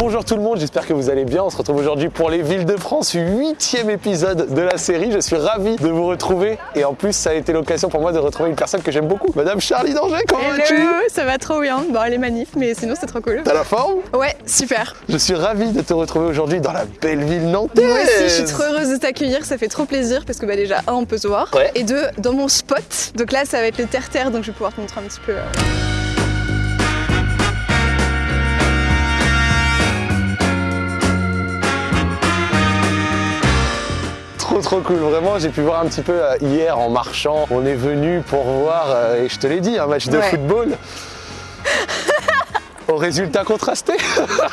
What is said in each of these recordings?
Bonjour tout le monde, j'espère que vous allez bien. On se retrouve aujourd'hui pour les villes de France, huitième épisode de la série. Je suis ravi de vous retrouver et en plus ça a été l'occasion pour moi de retrouver une personne que j'aime beaucoup, Madame Charlie Danger. Comment vas-tu? ça va trop bien. Bon, les manifs, mais sinon c'est trop cool. T'as la forme? Ouais, super. Je suis ravi de te retrouver aujourd'hui dans la belle ville nantaise. Moi aussi, je suis trop heureuse de t'accueillir. Ça fait trop plaisir parce que bah déjà, un, on peut se voir. Ouais. Et deux, dans mon spot. Donc là, ça va être le terre-terre, donc je vais pouvoir te montrer un petit peu. euh, Trop trop cool, vraiment j'ai pu voir un petit peu euh, hier en marchant, on est venu pour voir, euh, et je te l'ai dit, un match de Ouais. football au résultat contrasté.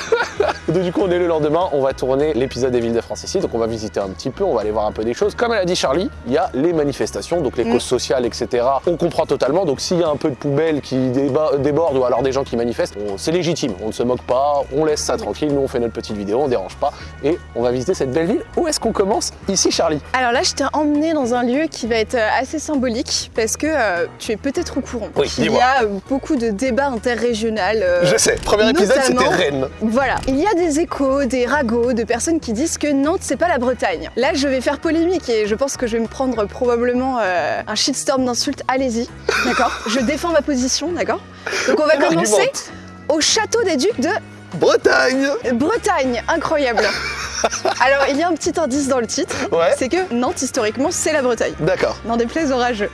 donc du coup on est le lendemain, on va tourner l'épisode des villes de France ici, donc on va visiter un petit peu, on va aller voir un peu des choses. Comme elle a dit Charlie, il y a les manifestations, donc les Mm. causes sociales, etc. On comprend totalement, donc s'il y a un peu de poubelle qui déborde ou alors des gens qui manifestent, c'est légitime, on ne se moque pas, on laisse ça tranquille, nous on fait notre petite vidéo, on dérange pas, et on va visiter cette belle ville. Où est-ce qu'on commence Ici Charlie? Alors là, je t'ai emmené dans un lieu qui va être euh, assez symbolique parce que euh, tu es peut-être au courant. Oui, Il y a euh, beaucoup de débats interrégionaux. euh, Premier épisode c'était Rennes. Voilà, il y a des échos, des ragots de personnes qui disent que Nantes c'est pas la Bretagne. Là je vais faire polémique et je pense que je vais me prendre probablement euh, un shitstorm d'insultes. Allez-y, d'accord Je défends ma position, d'accord Donc on va commencer au château des ducs de Bretagne Bretagne, incroyable. Alors il y a un petit indice dans le titre, Ouais. c'est que Nantes historiquement c'est la Bretagne. D'accord. N'en déplaise au rageux.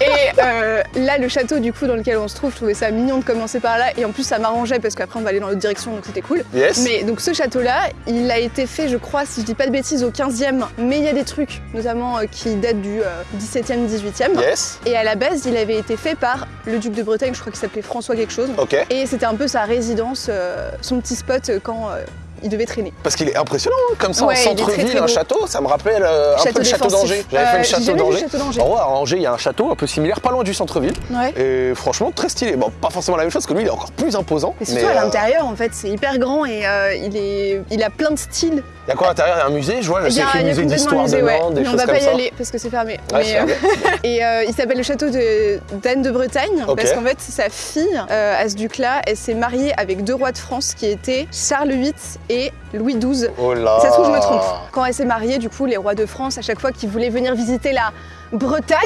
et euh, là, le château du coup dans lequel on se trouve, je trouvais ça mignon de commencer par là. Et en plus, ça m'arrangeait parce qu'après, on va aller dans l'autre direction, donc c'était cool. Yes. Mais donc ce château-là, il a été fait, je crois, si je dis pas de bêtises, au 15e. Mais il y a des trucs, notamment euh, qui datent du euh, 17e, 18e. Yes. Et à la base, il avait été fait par le duc de Bretagne, je crois qu'il s'appelait François quelque chose. Et c'était un peu sa résidence, euh, son petit spot euh, quand euh, il devait traîner. Parce qu'il est impressionnant, hein, comme ça Ouais, en centre-ville, un château, ça me rappelle euh, un Château peu le château d'Angers. J'avais fait Euh, le j'ai château le d'Angers. château d'Angers. En vrai, à Angers, il y a un château un peu similaire, pas loin du centre-ville. Ouais. Et franchement, très stylé. Bon, pas forcément la même chose, que lui, il est encore plus imposant. Et surtout mais, à euh, l'intérieur, en fait, c'est hyper grand et euh, il, est, il a plein de styles. Il y a quoi à l'intérieur? Il y a un musée, je vois, je Il y sais a, qu'il y a a musée un d'histoire de musée, ouais. Nantes, des Mais on choses va pas y ça. aller parce que c'est fermé. Ouais, Mais, c'est fermé. et euh, il s'appelle le château de- d'Anne de Bretagne Ok. parce qu'en fait, sa fille, euh, à ce duc-là, elle s'est mariée avec deux rois de France qui étaient Charles VIII et Louis XII. Oh là Ça se trouve, je me trompe. Quand elle s'est mariée, du coup, les rois de France, à chaque fois qu'ils voulaient venir visiter la Bretagne,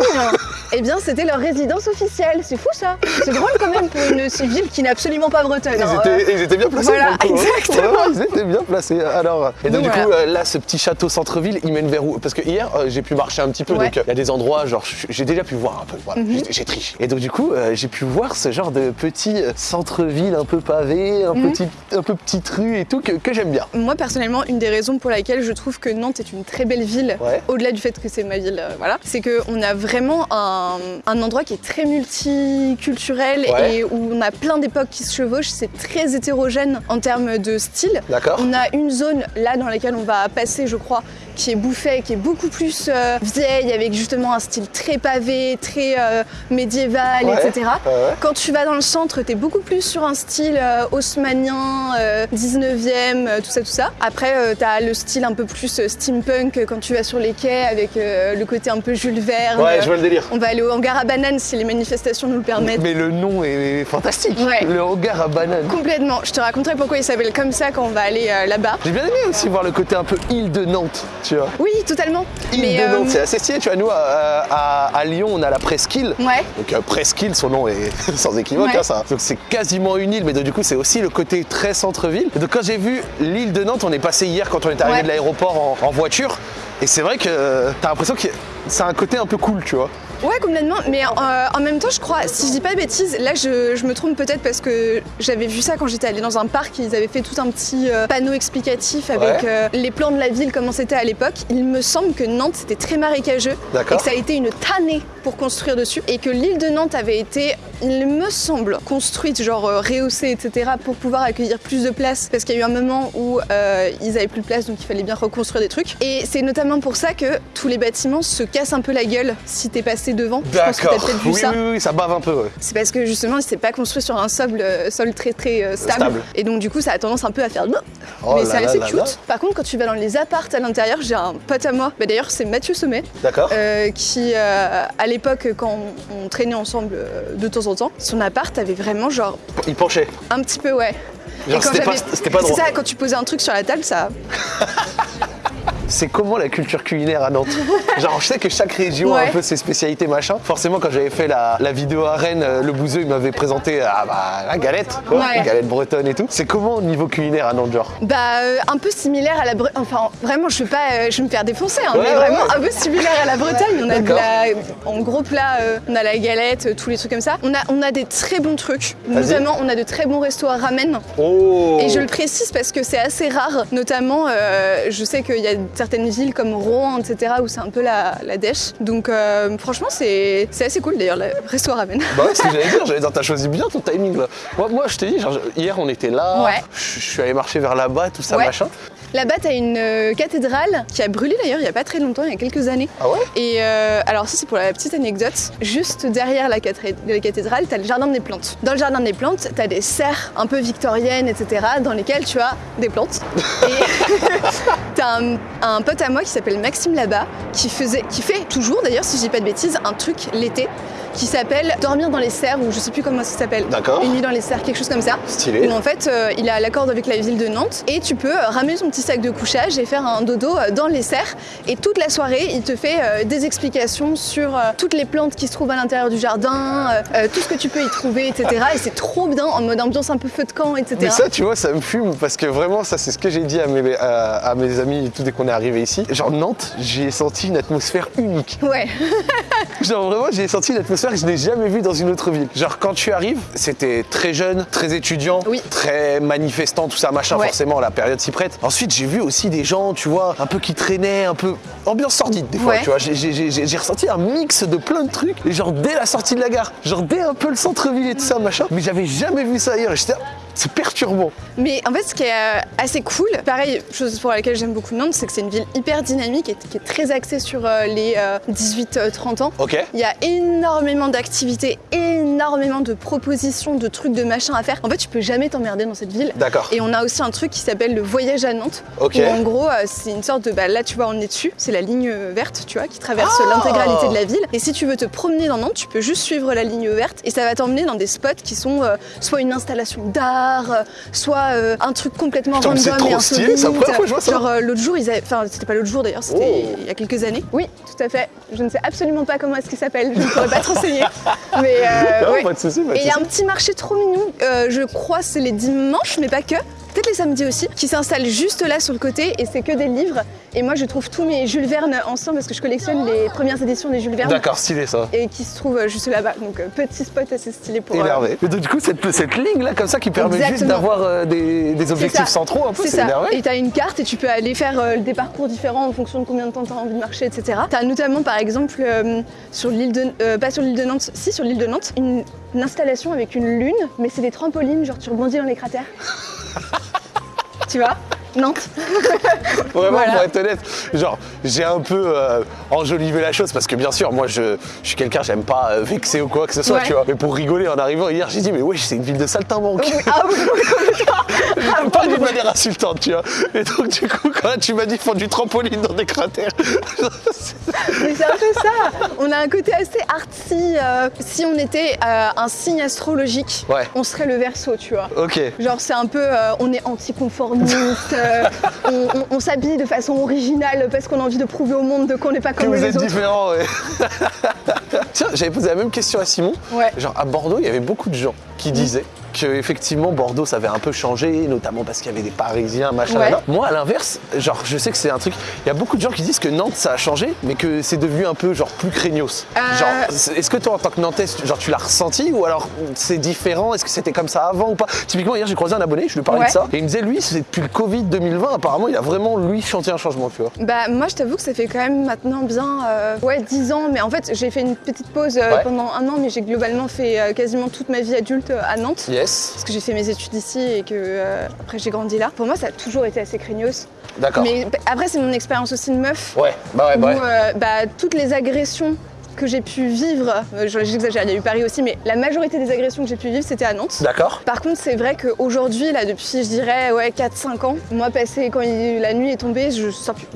eh bien, c'était leur résidence officielle. C'est fou, ça. C'est drôle quand même pour une ville qui n'est absolument pas bretonne. Ils hein. étaient, ils étaient bien placés. Voilà, coup, hein. exactement. Ouais, ils étaient bien placés. Alors, et donc, Donc, du coup, voilà. euh, là, ce petit château centre-ville, il mène vers où? Parce que hier, euh, j'ai pu marcher un petit peu. Ouais. Donc, euh, il y a des endroits, genre, j'ai déjà pu voir un peu. Voilà, Mhm. j'ai- j'ai triché. Et donc, du coup, euh, j'ai pu voir ce genre de petit centre-ville un peu pavé, un, Mhm. petit, un peu petite rue et tout, que, que j'aime bien. Moi personnellement, une des raisons pour laquelle je trouve que Nantes est une très belle ville, Ouais. au-delà du fait que c'est ma ville, euh, voilà, c'est qu'on a vraiment un, un endroit qui est très multiculturel Ouais. et où on a plein d'époques qui se chevauchent. C'est très hétérogène en termes de style. On a une zone là dans laquelle on va passer, je crois, qui est Bouffet, qui est beaucoup plus euh, vieille, avec justement un style très pavé, très euh, médiéval, Ouais. etc. Ouais. Quand tu vas dans le centre, t'es beaucoup plus sur un style euh, haussmannien, euh, 19e, euh, tout ça, tout ça. Après, euh, t'as le style un peu plus steampunk quand tu vas sur les quais avec le côté un peu Jules Verne. Ouais, je vois le délire. On va aller au hangar à bananes si les manifestations nous le permettent. Mais le nom est fantastique. Ouais. Le hangar à bananes. Complètement. Je te raconterai pourquoi il s'appelle comme ça quand on va aller là-bas. J'ai bien aimé aussi voir le côté un peu île de Nantes, tu vois. Oui, totalement. Île Mais, de euh, Nantes, c'est assez stylé. Tu vois, nous, à, à- à Lyon, on a la presqu'île. Ouais. Donc euh, presqu'île, son nom est sans équivoque, Ouais. hein, ça. Donc c'est quasiment une île, mais donc, du coup c'est aussi le côté très centre-ville. Donc quand j'ai vu l'île de Nantes, on est passé hier quand on est arrivé Ouais. de l'aéroport en, en voiture, et c'est vrai que euh, t'as l'impression que c'est un côté un peu cool, tu vois. Ouais, complètement. Mais euh, en même temps, je crois, si je dis pas de bêtises, là je, je me trompe peut-être parce que j'avais vu ça quand j'étais allée dans un parc. Ils avaient fait tout un petit euh, panneau explicatif avec Ouais. euh, les plans de la ville, comment c'était à l'époque. Il me semble que Nantes c'était très marécageux et que ça a été une tannée pour construire dessus et que l'île de Nantes avait été, il me semble, construite, genre euh, rehaussée, etc., pour pouvoir accueillir plus de place parce qu'il y a eu un moment où euh, ils avaient plus de place donc il fallait bien reconstruire des trucs. Et c'est notamment pour ça que tous les bâtiments se cassent un peu la gueule si t'es passé devant. D'accord. Oui, ça. oui, oui, ça bave un peu. ouais. C'est parce que justement, il s'est pas construit sur un sol, euh, sol très très stable. Stable. Et donc du coup, ça a tendance un peu à faire. Oh mais c'est assez là cute. là. Par contre, quand tu vas dans les apparts à l'intérieur, j'ai un pote à moi. Bah, D'ailleurs, c'est Mathieu Sommet. D'accord. euh, qui, à l'époque, quand on, on traînait ensemble euh, de temps en temps, son appart avait vraiment genre Il penchait. un petit peu, ouais. Genre, c'était pas- pas C'est ça, quand tu posais un truc sur la table, ça. C'est comment la culture culinaire à Nantes Genre, je sais que chaque région a un peu ses spécialités machin. Forcément, quand j'avais fait la, la vidéo à Rennes, euh, le bouseux il m'avait présenté ah, bah, la galette, quoi, Ouais. la galette bretonne et tout. C'est comment au niveau culinaire à Nantes, genre Bah, euh, un peu similaire à la Bretagne. Enfin, vraiment, je vais pas, euh, je vais me faire défoncer, hein, Ouais, mais vraiment un peu similaire à la Bretagne. On a de la, en gros plat, euh, on a la galette, tous les trucs comme ça. On a, on a des très bons trucs. Notamment, on a de très bons restos à ramen. Oh Et je le précise parce que c'est assez rare. Notamment, je sais qu'il y a certaines villes comme Rouen, etc., où c'est un peu la, la dèche. Donc, euh, franchement, c'est assez cool d'ailleurs, le resto à ramen. Bah ouais, c'est ce que j'allais dire, j'allais dire, t'as choisi bien ton timing là. Moi, moi je t'ai dit, genre, hier on était là, Ouais. je suis allé marcher vers là-bas, tout ça, Ouais. machin. Là-bas, t'as une euh, cathédrale qui a brûlé d'ailleurs il n'y a pas très longtemps, il y a quelques années. Ah ouais? Et euh, alors ça c'est pour la petite anecdote, juste derrière la, cathé- la cathédrale, t'as le jardin des plantes. Dans le jardin des plantes, t'as des serres un peu victoriennes, etc., dans lesquelles tu as des plantes. Et un, un pote à moi qui s'appelle Maxime Labat, qui faisait, qui fait toujours d'ailleurs, si je dis pas de bêtises, un truc l'été qui s'appelle Dormir dans les serres, ou je sais plus comment ça s'appelle. D'accord. Une nuit dans les serres, quelque chose comme ça. Stylé. Où en fait, euh, il a l'accord avec la ville de Nantes et tu peux euh, ramener ton petit sac de couchage et faire un dodo euh, dans les serres. Et toute la soirée, il te fait euh, des explications sur euh, toutes les plantes qui se trouvent à l'intérieur du jardin, tout ce que tu peux y trouver, etc. Et c'est trop bien en mode ambiance un peu feu de camp, etc. Mais ça, tu vois, ça me fume parce que vraiment, ça, c'est ce que j'ai dit à mes, à, à mes amis tout dès qu'on est arrivé ici. Genre, Nantes, j'ai senti une atmosphère unique. Ouais, Genre, vraiment, j'ai senti une atmosphère que je n'ai jamais vue dans une autre ville. Genre, quand tu arrives, c'était très jeune, très étudiant, Oui. très manifestant, tout ça, machin, Ouais. forcément, la période s'y prête. Ensuite, j'ai vu aussi des gens, tu vois, un peu qui traînaient, un peu ambiance sordide, des fois, Ouais. tu vois. J'ai- ressenti un mix de plein de trucs, et genre, dès la sortie de la gare, genre, dès un peu le centre-ville et tout ça, machin. Mais j'avais jamais vu ça ailleurs, j'étais, c'est perturbant. mais en fait, ce qui est euh, assez cool, pareil, chose pour laquelle j'aime beaucoup Nantes, c'est que c'est une ville hyper dynamique et qui est très axée sur euh, les 18-30 ans. Ok Il y a énormément d'activités, énormément de propositions, de trucs, de machins à faire. En fait, tu peux jamais t'emmerder dans cette ville. D'accord. Et on a aussi un truc qui s'appelle le voyage à Nantes. Ok. Où en gros, euh, c'est une sorte de. Bah, là, tu vois, on est dessus. C'est la ligne euh, verte, tu vois, qui traverse Ah l'intégralité de la ville. Et si tu veux te promener dans Nantes, tu peux juste suivre la ligne verte. Et ça va t'emmener dans des spots qui sont euh, soit une installation d'art, euh, soit euh, un truc complètement Putain, c'est random et c'est la insolite. première fois que je vois ça. Genre, euh, l'autre jour, ils avaient. Enfin, c'était pas l'autre jour d'ailleurs, c'était Oh. il y a quelques années. Oui, tout à fait. Je ne sais absolument pas comment est-ce qu'il s'appelle. Je ne pourrais pas te renseigner. Mais. euh, Non, ouais. pas de soucis, pas de Et il y a un petit marché trop mignon, euh, je crois c'est les dimanches, mais pas que. Peut-être les samedis aussi, qui s'installe juste là sur le côté et c'est que des livres. Et moi je trouve tous mes Jules Verne anciens parce que je collectionne les premières éditions des Jules Verne. D'accord, stylé ça. Et qui se trouvent juste là-bas. Donc euh, petit spot assez stylé pour. euh, Énervé. Mais donc, du coup, cette, cette ligne là, comme ça, qui permet juste d'avoir euh, des, des objectifs centraux, un peu, C'est énervé. Et t'as une carte et tu peux aller faire euh, des parcours différents en fonction de combien de temps t'as envie de marcher, etc. T'as notamment par exemple euh, sur l'île de, euh, pas sur l'île de Nantes, si sur l'île de Nantes, une, une installation avec une lune, mais c'est des trampolines, genre tu rebondis dans les cratères. Tu vois Nantes. Vraiment, Voilà. pour être honnête, genre, j'ai un peu euh, enjolivé la chose parce que bien sûr, moi, je, je suis quelqu'un, j'aime pas euh, vexer ou quoi que ce soit, Ouais. tu vois. Mais pour rigoler, en arrivant hier, j'ai dit, mais wesh, c'est une ville de saltimbanque. Oui, ah oui, oui, pas d'une manière insultante, tu vois. Et donc, du coup, quand tu m'as dit font du trampoline dans des cratères, Mais c'est un peu ça. On a un côté assez artsy. euh, si on était euh, un signe astrologique, Ouais. on serait le verso, tu vois. ok. Genre c'est un peu, on est anticonformiste, euh, on, on- on s'habille de façon originale parce qu'on a envie de prouver au monde de qu'on n'est pas Que comme vous les êtes autres. différents, ouais. Tiens, j'avais posé la même question à Simon. Ouais. Genre, à Bordeaux, il y avait beaucoup de gens qui disaient que effectivement Bordeaux ça avait un peu changé, notamment parce qu'il y avait des Parisiens, machin. Ouais. Moi à l'inverse, genre je sais que c'est un truc. Il y a beaucoup de gens qui disent que Nantes ça a changé, mais que c'est devenu un peu genre plus craignos. Euh. Genre, est-ce que toi en tant que Nantais, genre tu l'as ressenti ou alors c'est différent? Est-ce que c'était comme ça avant ou pas? Typiquement hier j'ai croisé un abonné, je lui parlais Ouais. de ça et il me disait lui c'est depuis le Covid 2020 apparemment il a vraiment lui senti un changement, tu vois. Bah moi je t'avoue que ça fait quand même maintenant bien euh, ouais 10 ans mais en fait j'ai fait une petite pause euh, Ouais. pendant un an mais j'ai globalement fait quasiment toute ma vie adulte à Nantes. Yes. Parce que j'ai fait mes études ici et que euh, après j'ai grandi là. Pour moi ça a toujours été assez craignos. D'accord. Mais après c'est mon expérience aussi de meuf. Ouais, bah ouais, bah où ouais. euh, bah, toutes les agressions que j'ai pu vivre, euh, je- j'exagère, il y a eu Paris aussi, mais la majorité des agressions que j'ai pu vivre, c'était à Nantes. D'accord. Par contre, c'est vrai qu'aujourd'hui, là, depuis, je dirais, ouais, 4-5 ans, moi, passé, quand il- la nuit est tombée, je sors plus.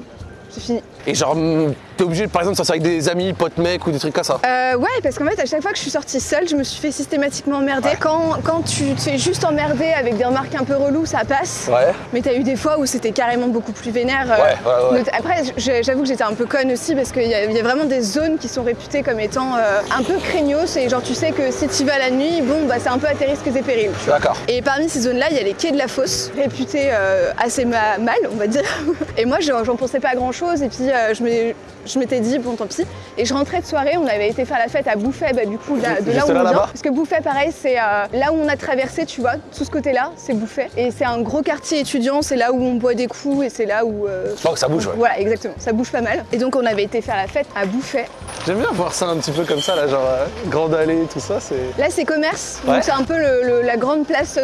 C'est fini. Et genre, hum, t'es obligé, par exemple, de sortir avec des amis, potes mecs ou des trucs comme ça Euh, ouais, parce qu'en fait, à chaque fois que je suis sortie seule, je me suis fait systématiquement emmerder. Ouais. Quand, quand tu te fais juste emmerder avec des remarques un peu reloues, ça passe. Ouais. Mais t'as eu des fois où c'était carrément beaucoup plus vénère. euh, Ouais, ouais, ouais. Après, j'avoue que j'étais un peu conne aussi parce qu'il y, y a vraiment des zones qui sont réputées comme étant euh, un peu craignos et genre tu sais que si tu vas la nuit, bon bah c'est un peu à tes risques et périls. D'accord. Et parmi ces zones-là, il y a les quais de la fosse, réputés euh, assez ma- mal, on va dire. Et moi, j'en pensais pas grand-chose. Et puis, je m'ai- je m'étais dit, bon, tant pis. Et je rentrais de soirée, on avait été faire la fête à Bouffet, bah, du coup, là- de là où on vient. Parce que Bouffet, pareil, c'est euh, là où on a traversé, tu vois, tout ce côté-là, c'est Bouffet. Et c'est un gros quartier étudiant, c'est là où on boit des coups et c'est là où. euh, Oh, ça bouge, ouais. Voilà, exactement, ça bouge pas mal. Et donc, on avait été faire la fête à Bouffet. J'aime bien voir ça un petit peu comme ça, là, genre, euh, grande allée, tout ça, c'est. Là, c'est commerce. Ouais. Donc, c'est un peu le- le- la grande place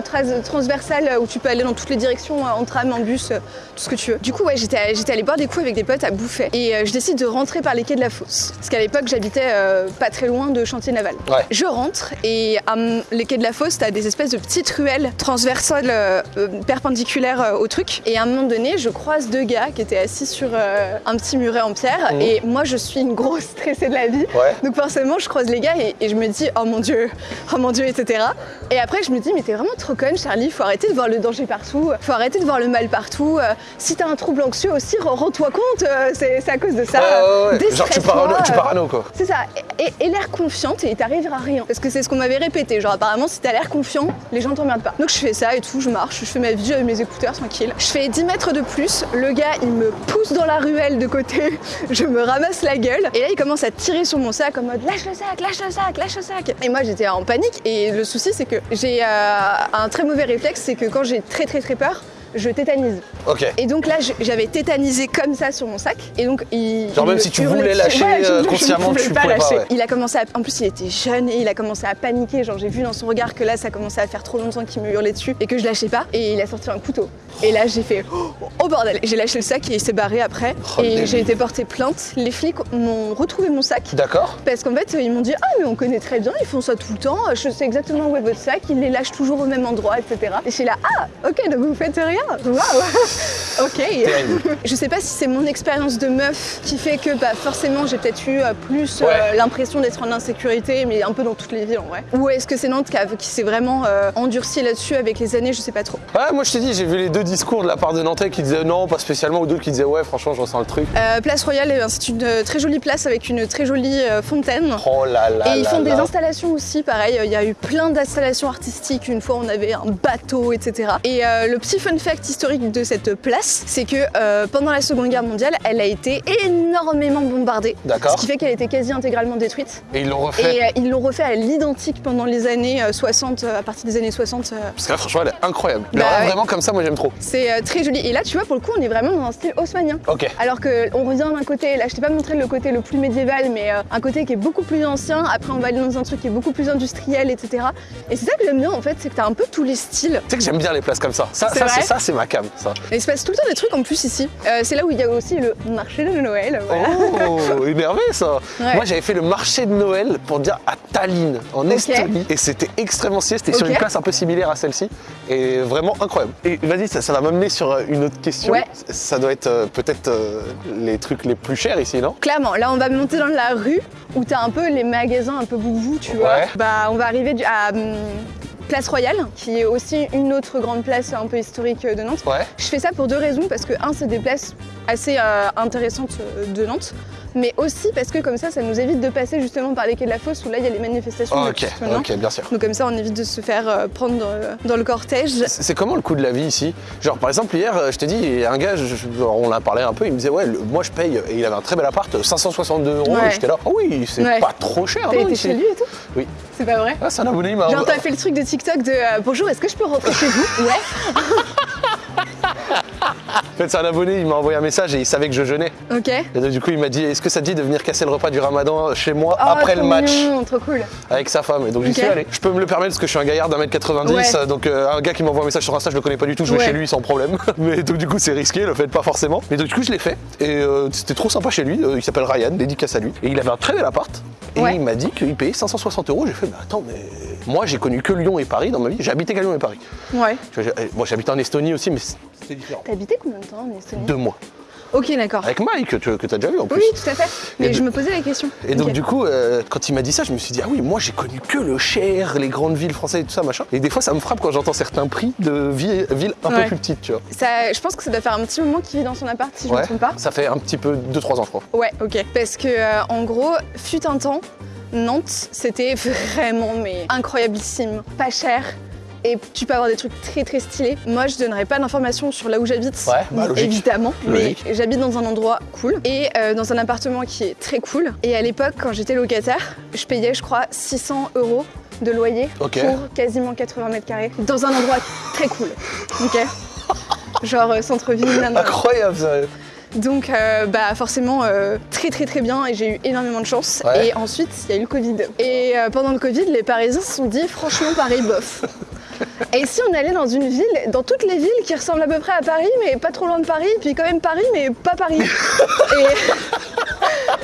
transversale où tu peux aller dans toutes les directions, euh, en tram, en bus, euh, tout ce que tu veux. Du coup, ouais, j'étais j'étais allée boire des coups avec des potes à Bouffet. Et euh, je décide de rentrer par les quais de la fosse. Parce qu'à l'époque, j'habitais euh, pas très loin de Chantier Naval. Ouais. Je rentre et à les quais de la fosse, t'as des espèces de petites ruelles transversales euh, perpendiculaires au truc. Et à un moment donné, je croise deux gars qui étaient assis sur un petit muret en pierre. Mhm. Et moi, je suis une grosse stressée de la vie. Ouais. Donc forcément, je croise les gars et, et je me dis, oh mon dieu, oh mon dieu, etc. Et après, je me dis, mais t'es vraiment trop conne, Charlie, faut arrêter de voir le danger partout, faut arrêter de voir le mal partout. Si t'as un trouble anxieux aussi, re- rends-toi compte, c'est c'est à cause de ça. Ouais, ouais, ouais. Genre, tu parano, tu euh, parano, quoi. c'est ça, et, et l'air confiante et t'arriveras à rien. Parce que c'est ce qu'on m'avait répété, genre apparemment si t'as l'air confiant, les gens t'emmerdent pas. Donc je fais ça et tout, je marche, je fais ma vie avec mes écouteurs tranquille. Je fais 10 mètres de plus, le gars il me pousse dans la ruelle de côté, je me ramasse la gueule, et là il commence à tirer sur mon sac en mode lâche le sac, lâche le sac, lâche le sac. Et moi j'étais en panique et le souci c'est que j'ai euh, un très mauvais réflexe, c'est que quand j'ai très très très peur, je tétanise. Ok. Et donc là, je- j'avais tétanisé comme ça sur mon sac. Et donc, il. Genre il même me si tu voulais lâcher, Ouais, je- euh, je ne consciemment, pouvais tu pas pouvais pas, lâcher. ouais. Il a commencé à. En plus, il était jeune et il a commencé à paniquer. Genre, j'ai vu dans son regard que là, ça commençait à faire trop longtemps qu'il me hurlait dessus et que je lâchais pas. Et il a sorti un couteau. Et là, j'ai fait oh, bordel. J'ai lâché le sac et il s'est barré après. Oh, et j'ai été porter plainte. Les flics m'ont retrouvé mon sac. D'accord. Parce qu'en fait, ils m'ont dit Ah, mais on connaît très bien, ils font ça tout le temps, je sais exactement où est votre sac, ils les lâchent toujours au même endroit, etc. Et je suis là Ah, ok, donc vous faites rien Waouh Ok. Je sais pas si c'est mon expérience de meuf qui fait que bah, forcément j'ai peut-être eu euh, plus euh, l'impression d'être en insécurité, mais un peu dans toutes les villes en vrai. Ou est-ce que c'est Nantes qui, s'est vraiment euh, endurci là-dessus avec les années, je sais pas trop. Ouais, moi je t'ai dit, j'ai vu les deux discours de la part de Nantais qui disaient non, pas spécialement, ou d'autres qui disaient ouais, franchement, je ressens le truc. Euh, place Royale, c'est une très jolie place avec une très jolie fontaine. Oh là là. Et ils là font des là. installations aussi, pareil, il y a eu plein d'installations artistiques. Une fois, on avait un bateau, etc. Et le petit fun fact historique de cette place, c'est que euh, pendant la Seconde Guerre mondiale, elle a été énormément bombardée. D'accord. Ce qui fait qu'elle était quasi intégralement détruite. Et ils l'ont refait. Et euh, ils l'ont refait à l'identique pendant les années euh, 60, euh, à partir des années 60. euh, Parce que là, franchement, elle est incroyable. Le Bah ouais. vraiment comme ça, moi j'aime trop. c'est très joli. Et là, tu vois, pour le coup, on est vraiment dans un style haussmanien. Ok. Alors qu'on revient d'un côté, là je t'ai pas montré le côté le plus médiéval, mais un côté qui est beaucoup plus ancien, après on va aller dans un truc qui est beaucoup plus industriel, etc. Et c'est ça que j'aime bien en fait, c'est que t'as un peu tous les styles. Tu sais que j'aime bien les places comme ça. Ça, C'est ça, ça, c'est ma cam, ça. Et il se passe tout le temps des trucs en plus ici. Euh, c'est là où il y a aussi le marché de Noël. Voilà. Oh, énervé ça. Ouais. Moi, j'avais fait le marché de Noël pour dire à Tallinn, en. Estonie, et c'était extrêmement stylé. C'était sur une place un peu similaire à celle-ci, et vraiment incroyable. Et vas-y, ça, ça va m'amener sur euh, une autre question. Ouais. Ça doit être euh, peut-être euh, les trucs les plus chers ici, non? Clairement, là on va monter dans la rue où t'as un peu les magasins un peu boubou, tu vois. Ouais. Bah on va arriver à hum, Place Royale, qui est aussi une autre grande place un peu historique euh, de Nantes. Ouais. Je fais ça pour deux raisons, parce que un, c'est des places assez euh, intéressantes euh, de Nantes, mais aussi parce que comme ça, ça nous évite de passer justement par les quais de la fosse où là il y a les manifestations Oh, ok, ok, bien sûr. Donc comme ça, on évite de se faire euh, prendre dans le, dans le cortège. C'est comment le coût de la vie ici? Genre par exemple hier, euh, je t'ai dit, un gars, je- on en a parlé un peu, il me disait ouais, le- moi je paye, et il avait un très bel appart, 562 euros, Ouais. et j'étais là, oh oui, c'est Ouais. pas trop cher, T'as été chez lui et tout? Oui. C'est pas vrai? Ah, c'est un abonné, il m'a Genre t'as fait le truc de TikTok de euh, bonjour, est-ce que je peux rentrer chez vous? Ouais. En fait, c'est un abonné, il m'a envoyé un message et il savait que je jeûnais. Ok. Et donc, du coup, il m'a dit Est-ce que ça te dit de venir casser le repas du ramadan chez moi Oh, après le match mignon, trop cool. avec sa femme Et donc, j'y suis allé. Je peux me le permettre parce que je suis un gaillard d'un mètre 90. Ouais. euh, Donc, euh, un gars qui m'envoie un message sur Insta, je le connais pas du tout, je vais chez lui sans problème. Mais donc, du coup, c'est risqué, le faites pas forcément. Mais donc, du coup, je l'ai fait. Et euh, c'était trop sympa chez lui. Euh, il s'appelle Ryan, dédicace à lui. Et il avait un très bel appart. Et Ouais. il m'a dit qu'il payait 560 euros. J'ai fait Mais attends, mais moi, j'ai connu que Lyon et Paris dans ma vie. J'ai habité qu'à Lyon et Paris. Ouais. Bon, j'habitais en Estonie aussi, mais c'était différent. T'as habité combien de temps en Estonie? Deux mois. Ok, d'accord. Avec Mike, que tu as déjà vu en plus. Oui, tout à fait. Mais Et je de- me posais la question. Et donc du coup, euh, quand il m'a dit ça, je me suis dit ah oui, moi j'ai connu que le Cher, les grandes villes françaises et tout ça machin. Et des fois, ça me frappe quand j'entends certains prix de vi- villes un peu plus petites, tu vois. Ça, je pense que ça doit faire un petit moment qu'il vit dans son appart, si je ne Ouais. me trompe pas. Ça fait un petit peu 2-3 ans, je crois. Ouais, ok. Parce que, euh, en gros, fut un temps, Nantes, c'était vraiment mais incroyablissime, pas cher. Et tu peux avoir des trucs très très stylés. Moi, je donnerai pas d'informations sur là où j'habite, Ouais, bah, évidemment. Logique. Mais j'habite dans un endroit cool et euh, dans un appartement qui est très cool. Et à l'époque, quand j'étais locataire, je payais, je crois, 600 euros de loyer pour quasiment 80 mètres carrés dans un endroit très cool. Ok. Genre euh, centre-ville. Incroyable, ça. Donc, euh, bah, forcément, euh, très très très bien et j'ai eu énormément de chance. Ouais. Et ensuite, il y a eu le Covid. Et euh, pendant le Covid, les Parisiens se sont dit, franchement, Paris, bof. Et si on allait dans une ville, dans toutes les villes qui ressemblent à peu près à Paris, mais pas trop loin de Paris, puis quand même Paris, mais pas Paris.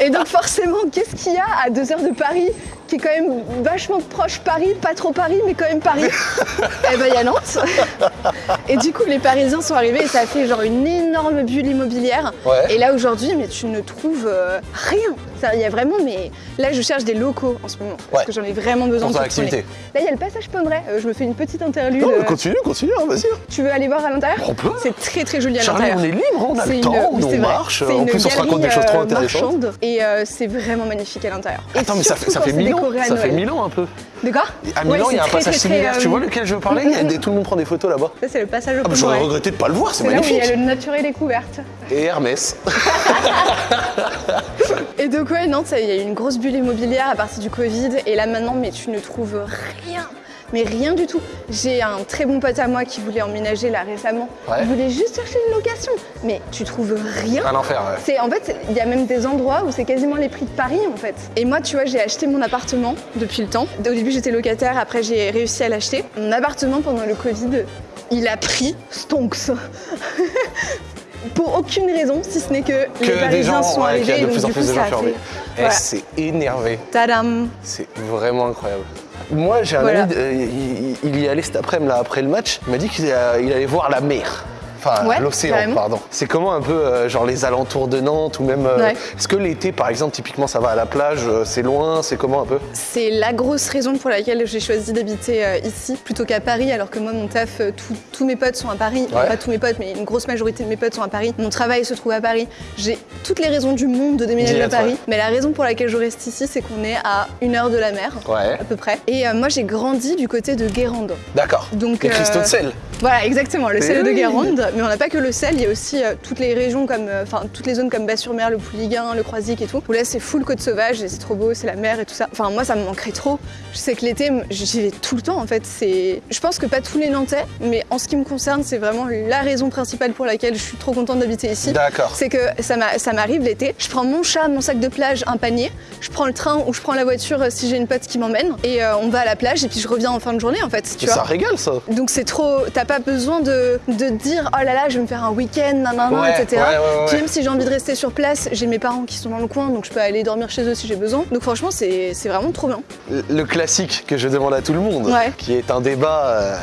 et, et donc forcément, qu'est-ce qu'il y a à deux heures de Paris? Qui est quand même vachement proche Paris, pas trop Paris, mais quand même Paris Eh ben, il y a Nantes. Et du coup, les Parisiens sont arrivés et ça a fait genre une énorme bulle immobilière. Ouais. Et là aujourd'hui, mais tu ne trouves euh, rien. Il y a vraiment, mais là je cherche des locaux en ce moment parce Ouais. que j'en ai vraiment besoin Pour activité. Là il y a le passage Pommeret. Euh, je me fais une petite interlude. Non, mais Euh, continue, continue, hein, vas-y. tu veux aller voir à l'intérieur On peut. C'est très très joli à l'intérieur. on est libre, on a le une- temps, oui, on marche. En une plus, on se raconte des choses trop intéressantes. marchande. Et c'est vraiment magnifique à l'intérieur. Et Attends, mais ça fait, ça fait mille ans. À Ça fait Noël. ans un peu. De quoi À Milan, il y a un très, passage très, similaire. très, Tu euh, vois lequel je veux parler Il y a des- Tout le monde prend des photos là-bas. Ça c'est le passage au Ah, bah, J'aurais regretté de pas le voir, c'est là où il y magnifique. a le naturel découverte. Et Hermès. Et donc ouais, Nantes, il y a eu une grosse bulle immobilière à partir du Covid. Et là maintenant, mais tu ne trouves rien. Mais rien du tout. J'ai un très bon pote à moi qui voulait emménager là récemment. Ouais. Il voulait juste chercher une location. Mais tu trouves rien. Un enfer, ouais. C'est en fait, il y a même des endroits où c'est quasiment les prix de Paris en fait. Et moi, tu vois, j'ai acheté mon appartement depuis le temps. Au début, j'étais locataire, après j'ai réussi à l'acheter. Mon appartement pendant le Covid, il a pris stonks. Pour aucune raison, si ce n'est que, les Que Parisiens gens, sont ouais, qu'il y a arrivés de et plus donc en du plus coup de ça gens a fermés. fait. Eh, Voilà. c'est énervé. Tadam C'est vraiment incroyable. Moi, j'ai un Voilà. ami, euh, il, il y allait cet après-midi là, après le match. Il m'a dit qu'il allait voir la mer. Enfin, Ouais, l'océan, pardon. C'est comment un peu, euh, genre les alentours de Nantes ou même. euh, Ouais. Est-ce que l'été, par exemple, typiquement, ça va à la plage euh, C'est loin C'est comment un peu? C'est la grosse raison pour laquelle j'ai choisi d'habiter ici plutôt qu'à Paris, alors que moi, mon taf, tout- tous mes potes sont à Paris. Ouais. Pas tous mes potes, mais une grosse majorité de mes potes sont à Paris. Mon travail se trouve à Paris. J'ai toutes les raisons du monde de déménager à Paris. Mais la raison pour laquelle je reste ici, c'est qu'on est à une heure de la mer. Ouais. À peu près. Et moi, j'ai grandi du côté de Guérande. D'accord. Donc, Les cristaux de sel. Voilà, exactement, le sel de. Guérande. Mais on n'a pas que le sel, il y a aussi euh, toutes les régions comme, euh, enfin toutes les zones comme Bas-sur-Mer, le Pouliguen, le Croisic et tout. Où là, c'est full côte sauvage et c'est trop beau, c'est la mer et tout ça. Enfin, moi, ça me manquerait trop. Je sais que l'été, j'y vais tout le temps en fait. C'est, je pense que pas tous les Nantais, mais en ce qui me concerne, c'est vraiment la raison principale pour laquelle je suis trop contente d'habiter ici. D'accord. C'est que ça m'a- ça m'arrive l'été, je prends mon chat, mon sac de plage, un panier, je prends le train ou je prends la voiture euh, si j'ai une pote qui m'emmène et euh, on va à la plage et puis je reviens en fin de journée en fait, tu Mais vois. ça régale ça. Donc c'est trop, t'as pas besoin de, dire oh là là je vais me faire un week-end, nanana, Ouais, etc. ouais, ouais, même si j'ai envie de rester sur place, j'ai mes parents qui sont dans le coin donc je peux aller dormir chez eux si j'ai besoin. Donc franchement c'est vraiment trop bien. Le classique que je demande à tout le monde, qui est un débat euh,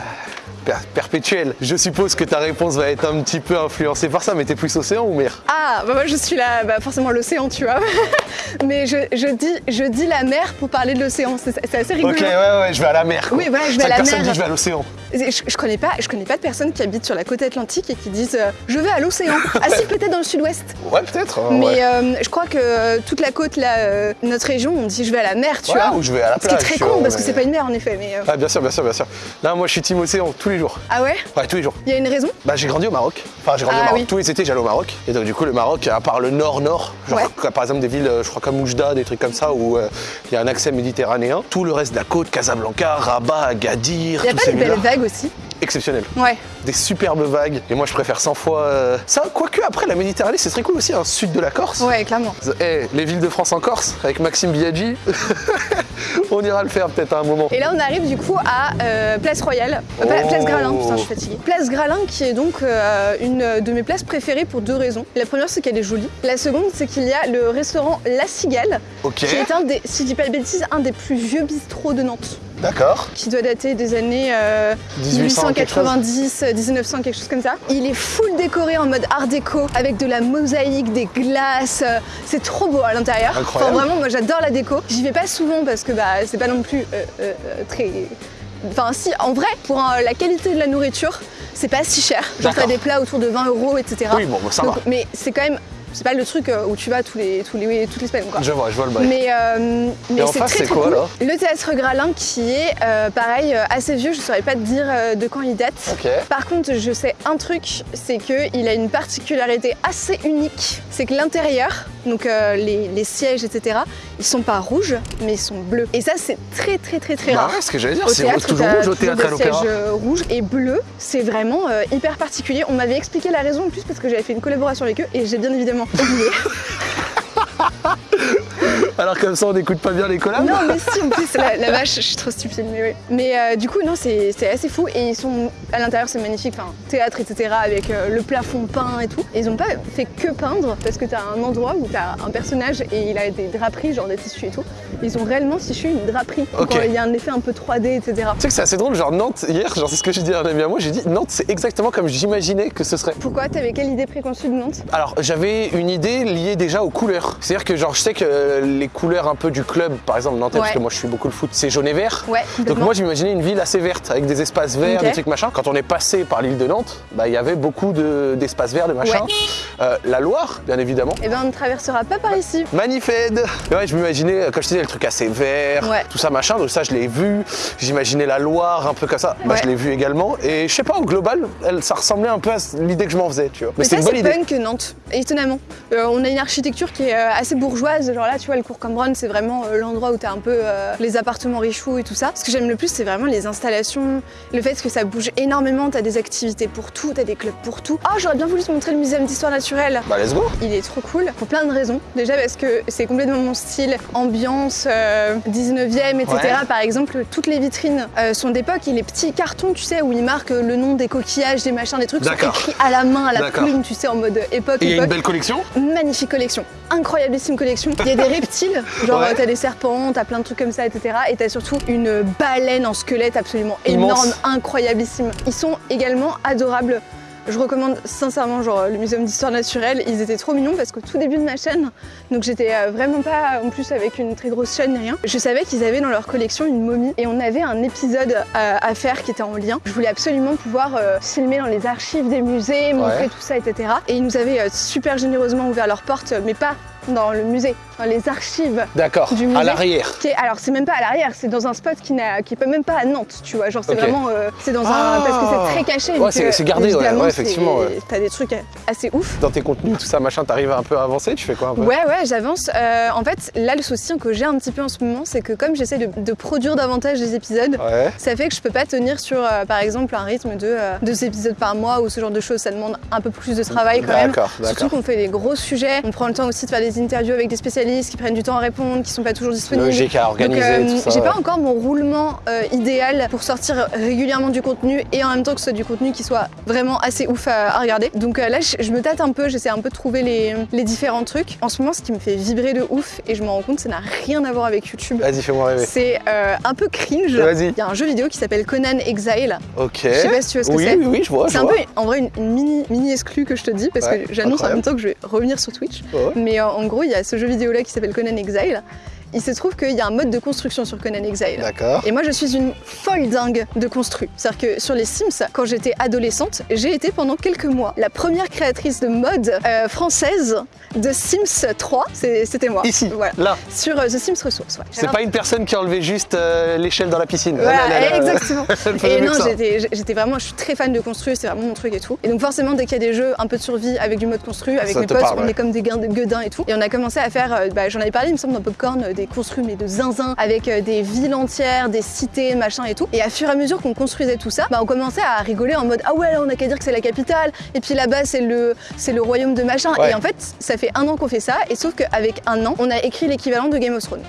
per- perpétuel. Je suppose que ta réponse va être un petit peu influencée par ça, mais t'es plus océan ou mer? Ah bah moi je suis là, bah forcément l'océan tu vois. Mais je, je dis je dis la mer pour parler de l'océan, c'est assez rigolo. Ok, ouais, ouais, je vais à la mer. quoi. Oui, voilà, je vais à la personne mer. dit je vais à l'océan. Je, je connais pas, je connais pas de personnes qui habitent sur la côte atlantique et qui disent euh, je vais à l'océan. Ah si peut-être dans le sud-ouest. Ouais, peut-être. hein, Mais ouais. euh, je crois que euh, toute la côte, là, euh, notre région, on dit je vais à la mer, tu vois. ou je vais à la Ce qui est plage, très con parce que c'est pas une mer en effet. Mais Ah, bien sûr, bien sûr, bien sûr. Là, moi, je suis team océan tous les jours. ah ouais, Ouais, tous les jours. il y a une raison. Bah, j'ai grandi au Maroc. Enfin, j'ai grandi Ah au Maroc. oui. Tous les étés, j'allais au Maroc. Et donc, du coup, le Maroc, à part le nord-nord, genre, Ouais. par exemple, des villes, euh, je crois, comme Oujda, des trucs comme ça, où euh, il y a un accès méditerranéen, tout le reste de la côte, Casablanca, Rabat, Agadir, Il y a pas des belles vagues aussi. Exceptionnel. Ouais. Des superbes vagues. Et moi, je préfère 100 fois euh, ça. Quoique, après, la Méditerranée, c'est très cool aussi, un sud de la Corse. Ouais, clairement. Eh, les villes de France en Corse, avec Maxime Biaggi. on ira le faire peut-être à un moment. Et là, on arrive du coup à euh, Place Royale, Euh, pas- Oh. Place Gralin, putain, je suis fatiguée. Place Gralin, qui est donc une de mes places préférées pour deux raisons. La première, c'est qu'elle est jolie. La seconde, c'est qu'il y a le restaurant La Cigale, Ok, qui est un des, si je dis pas de bêtises, un des plus vieux bistrots de Nantes, d'accord. qui doit dater des années euh, 1800 quelque chose. 1890, euh, 1900, quelque chose comme ça. Il est full décoré en mode art déco, avec de la mosaïque, des glaces. euh, C'est trop beau à l'intérieur. Incroyable. Enfin, vraiment, moi j'adore la déco. J'y vais pas souvent parce que bah, c'est pas non plus euh, très. Enfin, si, en vrai, pour euh, la qualité de la nourriture, c'est pas si cher. Genre, t'as des plats autour de 20 euros, etc. Oui, bon, bah, ça Donc, va. Mais c'est quand même. C'est pas le truc euh, où tu vas tous les, tous les, toutes les semaines, quoi. Je vois, je vois le bail. Mais, euh, mais en c'est très, très quoi, cool. alors Le théâtre Gralin qui est euh, pareil euh, assez vieux, je saurais pas te dire de quand il date. Par contre, je sais un truc, c'est qu'il a une particularité assez unique. C'est que l'intérieur, donc euh, les, les sièges, etc., ils sont pas rouges, mais ils sont bleus. Et ça, c'est très très très très Bah rare. ce que j'allais dire, c'est toujours rouge au théâtre à l'opéra. rouges et bleus. C'est vraiment hyper particulier. On m'avait expliqué la raison en plus parce que j'avais fait une collaboration avec eux et j'ai bien évidemment oublié. Alors comme ça, on n'écoute pas bien les collabs Non, mais si, en plus, la, la vache, je suis trop stupide, mais oui. Mais euh, du coup, non, c'est assez fou. Et ils sont, à l'intérieur, c'est magnifique, enfin, théâtre, etc., avec euh, le plafond peint et tout. Et ils ont pas fait que peindre, parce que t'as un endroit où t'as un personnage et il a des draperies, genre des tissus et tout. Ils ont réellement tissu une draperie. Donc, Ok. euh, il y a un effet un peu 3D, etc. Tu sais que c'est assez drôle, genre Nantes, hier, genre c'est ce que j'ai dit à un ami à moi, j'ai dit Nantes c'est exactement comme j'imaginais que ce serait. Pourquoi? T'avais quelle idée préconçue de Nantes? Alors j'avais une idée liée déjà aux couleurs. C'est-à-dire que genre je sais que euh, les couleurs un peu du club, par exemple Nantais, parce Ouais. que moi je suis beaucoup le foot, c'est jaune et vert. Ouais, Donc moi j'imaginais une ville assez verte avec des espaces verts, Ok. des trucs machin. Quand on est passé par l'île de Nantes, bah il y avait beaucoup de- d'espaces verts, de machin. Ouais. Euh, la Loire, bien évidemment. Eh ben, on ne traversera pas par ici. Manifed Mais Ouais, je m'imaginais, euh, comme je te disais, le truc assez vert, Ouais. tout ça machin, donc ça je l'ai vu. J'imaginais la Loire un peu comme ça, bah, je l'ai vu également. Et je sais pas, au global, elle, ça ressemblait un peu à l'idée que je m'en faisais, tu vois. Mais, Mais c'est ça, une bonne c'est idée. punk Nantes, étonnamment. Euh, on a une architecture qui est assez bourgeoise. Genre là, tu vois, le cours Cambronne, c'est vraiment euh, l'endroit où t'as un peu euh, les appartements richoux et tout ça. Ce que j'aime le plus, c'est vraiment les installations, le fait que ça bouge énormément. T'as des activités pour tout, t'as des clubs pour tout. Oh, j'aurais bien voulu te montrer le muséum d'histoire naturelle. Bah let's go Il est trop cool pour plein de raisons. Déjà parce que c'est complètement mon style, ambiance euh, 19e, etc. Ouais. Par exemple, toutes les vitrines euh, sont d'époque et les petits cartons, tu sais, où ils marquent le nom des coquillages, des machins, des trucs, sont écrits à la main, à la plume, tu sais, en mode époque, Et y a une époque. belle collection? Magnifique collection, incroyablissime collection. Il y a des reptiles, genre Ouais. t'as des serpents, t'as plein de trucs comme ça, etc. Et t'as surtout une baleine en squelette absolument Immense. énorme, incroyablissime. Ils sont également adorables. Je recommande sincèrement genre le muséum d'histoire naturelle, ils étaient trop mignons parce qu'au tout début de ma chaîne, donc j'étais euh, vraiment pas en plus avec une très grosse chaîne ni rien, je savais qu'ils avaient dans leur collection une momie et on avait un épisode euh, à faire qui était en lien. Je voulais absolument pouvoir euh, filmer dans les archives des musées, montrer Ouais. tout ça, etc. Et ils nous avaient super généreusement ouvert leurs portes, mais pas dans le musée, dans les archives. D'accord, Du à l'arrière. Alors c'est même pas à l'arrière, c'est dans un spot qui n'a, qui est pas même pas à Nantes, tu vois. Genre c'est vraiment, euh, c'est dans Ah. un, parce que c'est très caché. Ouais, c'est- euh, c'est gardé, ouais, effectivement, ouais. T'as des trucs assez ouf. Dans tes contenus, tout ça, machin, t'arrives un peu à avancer, tu fais quoi un peu? Ouais, ouais, j'avance. Euh, en fait, là, le souci que j'ai un petit peu en ce moment, c'est que comme j'essaie de, de produire davantage des épisodes, Ouais. ça fait que je peux pas tenir sur, euh, par exemple, un rythme de deux épisodes par mois ou ce genre de choses. Ça demande un peu plus de travail quand même. D'accord, Surtout d'accord. qu'on fait des gros sujets. On prend le temps aussi de faire des interviews avec des spécialistes qui prennent du temps à répondre, qui sont pas toujours disponibles. Logique à organiser, euh. J'ai pas encore mon roulement euh, idéal pour sortir régulièrement du contenu et en même temps que ce soit du contenu qui soit vraiment assez ouf à, à regarder. Donc euh, là, je, je me tâte un peu, j'essaie un peu de trouver les, les différents trucs. En ce moment, ce qui me fait vibrer de ouf et je m'en rends compte, ça n'a rien à voir avec YouTube. Vas-y, fais-moi rêver. C'est un peu cringe. Vas-y. Il y a un jeu vidéo qui s'appelle Conan Exile. Ok. Je sais pas si tu vois ce que oui, c'est. Oui, oui, je vois. C'est un peu, en vrai, une, une mini, mini exclue que je te dis parce Ouais, que j'annonce en même temps que je vais revenir sur Twitch. Ouais. Mais euh, en gros, il y a ce jeu vidéo là qui s'appelle Conan Exile. Il se trouve qu'il y a un mode de construction sur Conan Exile. D'accord. Et moi, je suis une folle dingue de construit. C'est-à-dire que sur les Sims, quand j'étais adolescente, j'ai été pendant quelques mois la première créatrice de mode euh, française de Sims 3. C'est- C'était moi. Ici, Voilà. là. Sur euh, The Sims Ressources. Ouais. C'est pas une personne qui a enlevé juste euh, l'échelle dans la piscine. Voilà, Ah là là là. exactement. Et non, j'étais vraiment, je suis très fan de construire, c'est vraiment mon truc et tout. Et donc forcément, dès qu'il y a des jeux un peu de survie avec du mode construit, avec Ça mes te potes, parle, on ouais. est comme des guin- gueudins et tout. Et on a commencé à faire, bah, j'en avais parlé, il me semble, dans Popcorn, des construits mais de zinzin, avec euh, des villes entières, des cités, machin et tout. Et à fur et à mesure qu'on construisait tout ça, bah, on commençait à rigoler en mode ah ouais là on a qu'à dire que c'est la capitale, et puis là-bas c'est le c'est le royaume de machin. Ouais. Et en fait ça fait un an qu'on fait ça, et sauf qu'avec un an on a écrit l'équivalent de Game of Thrones.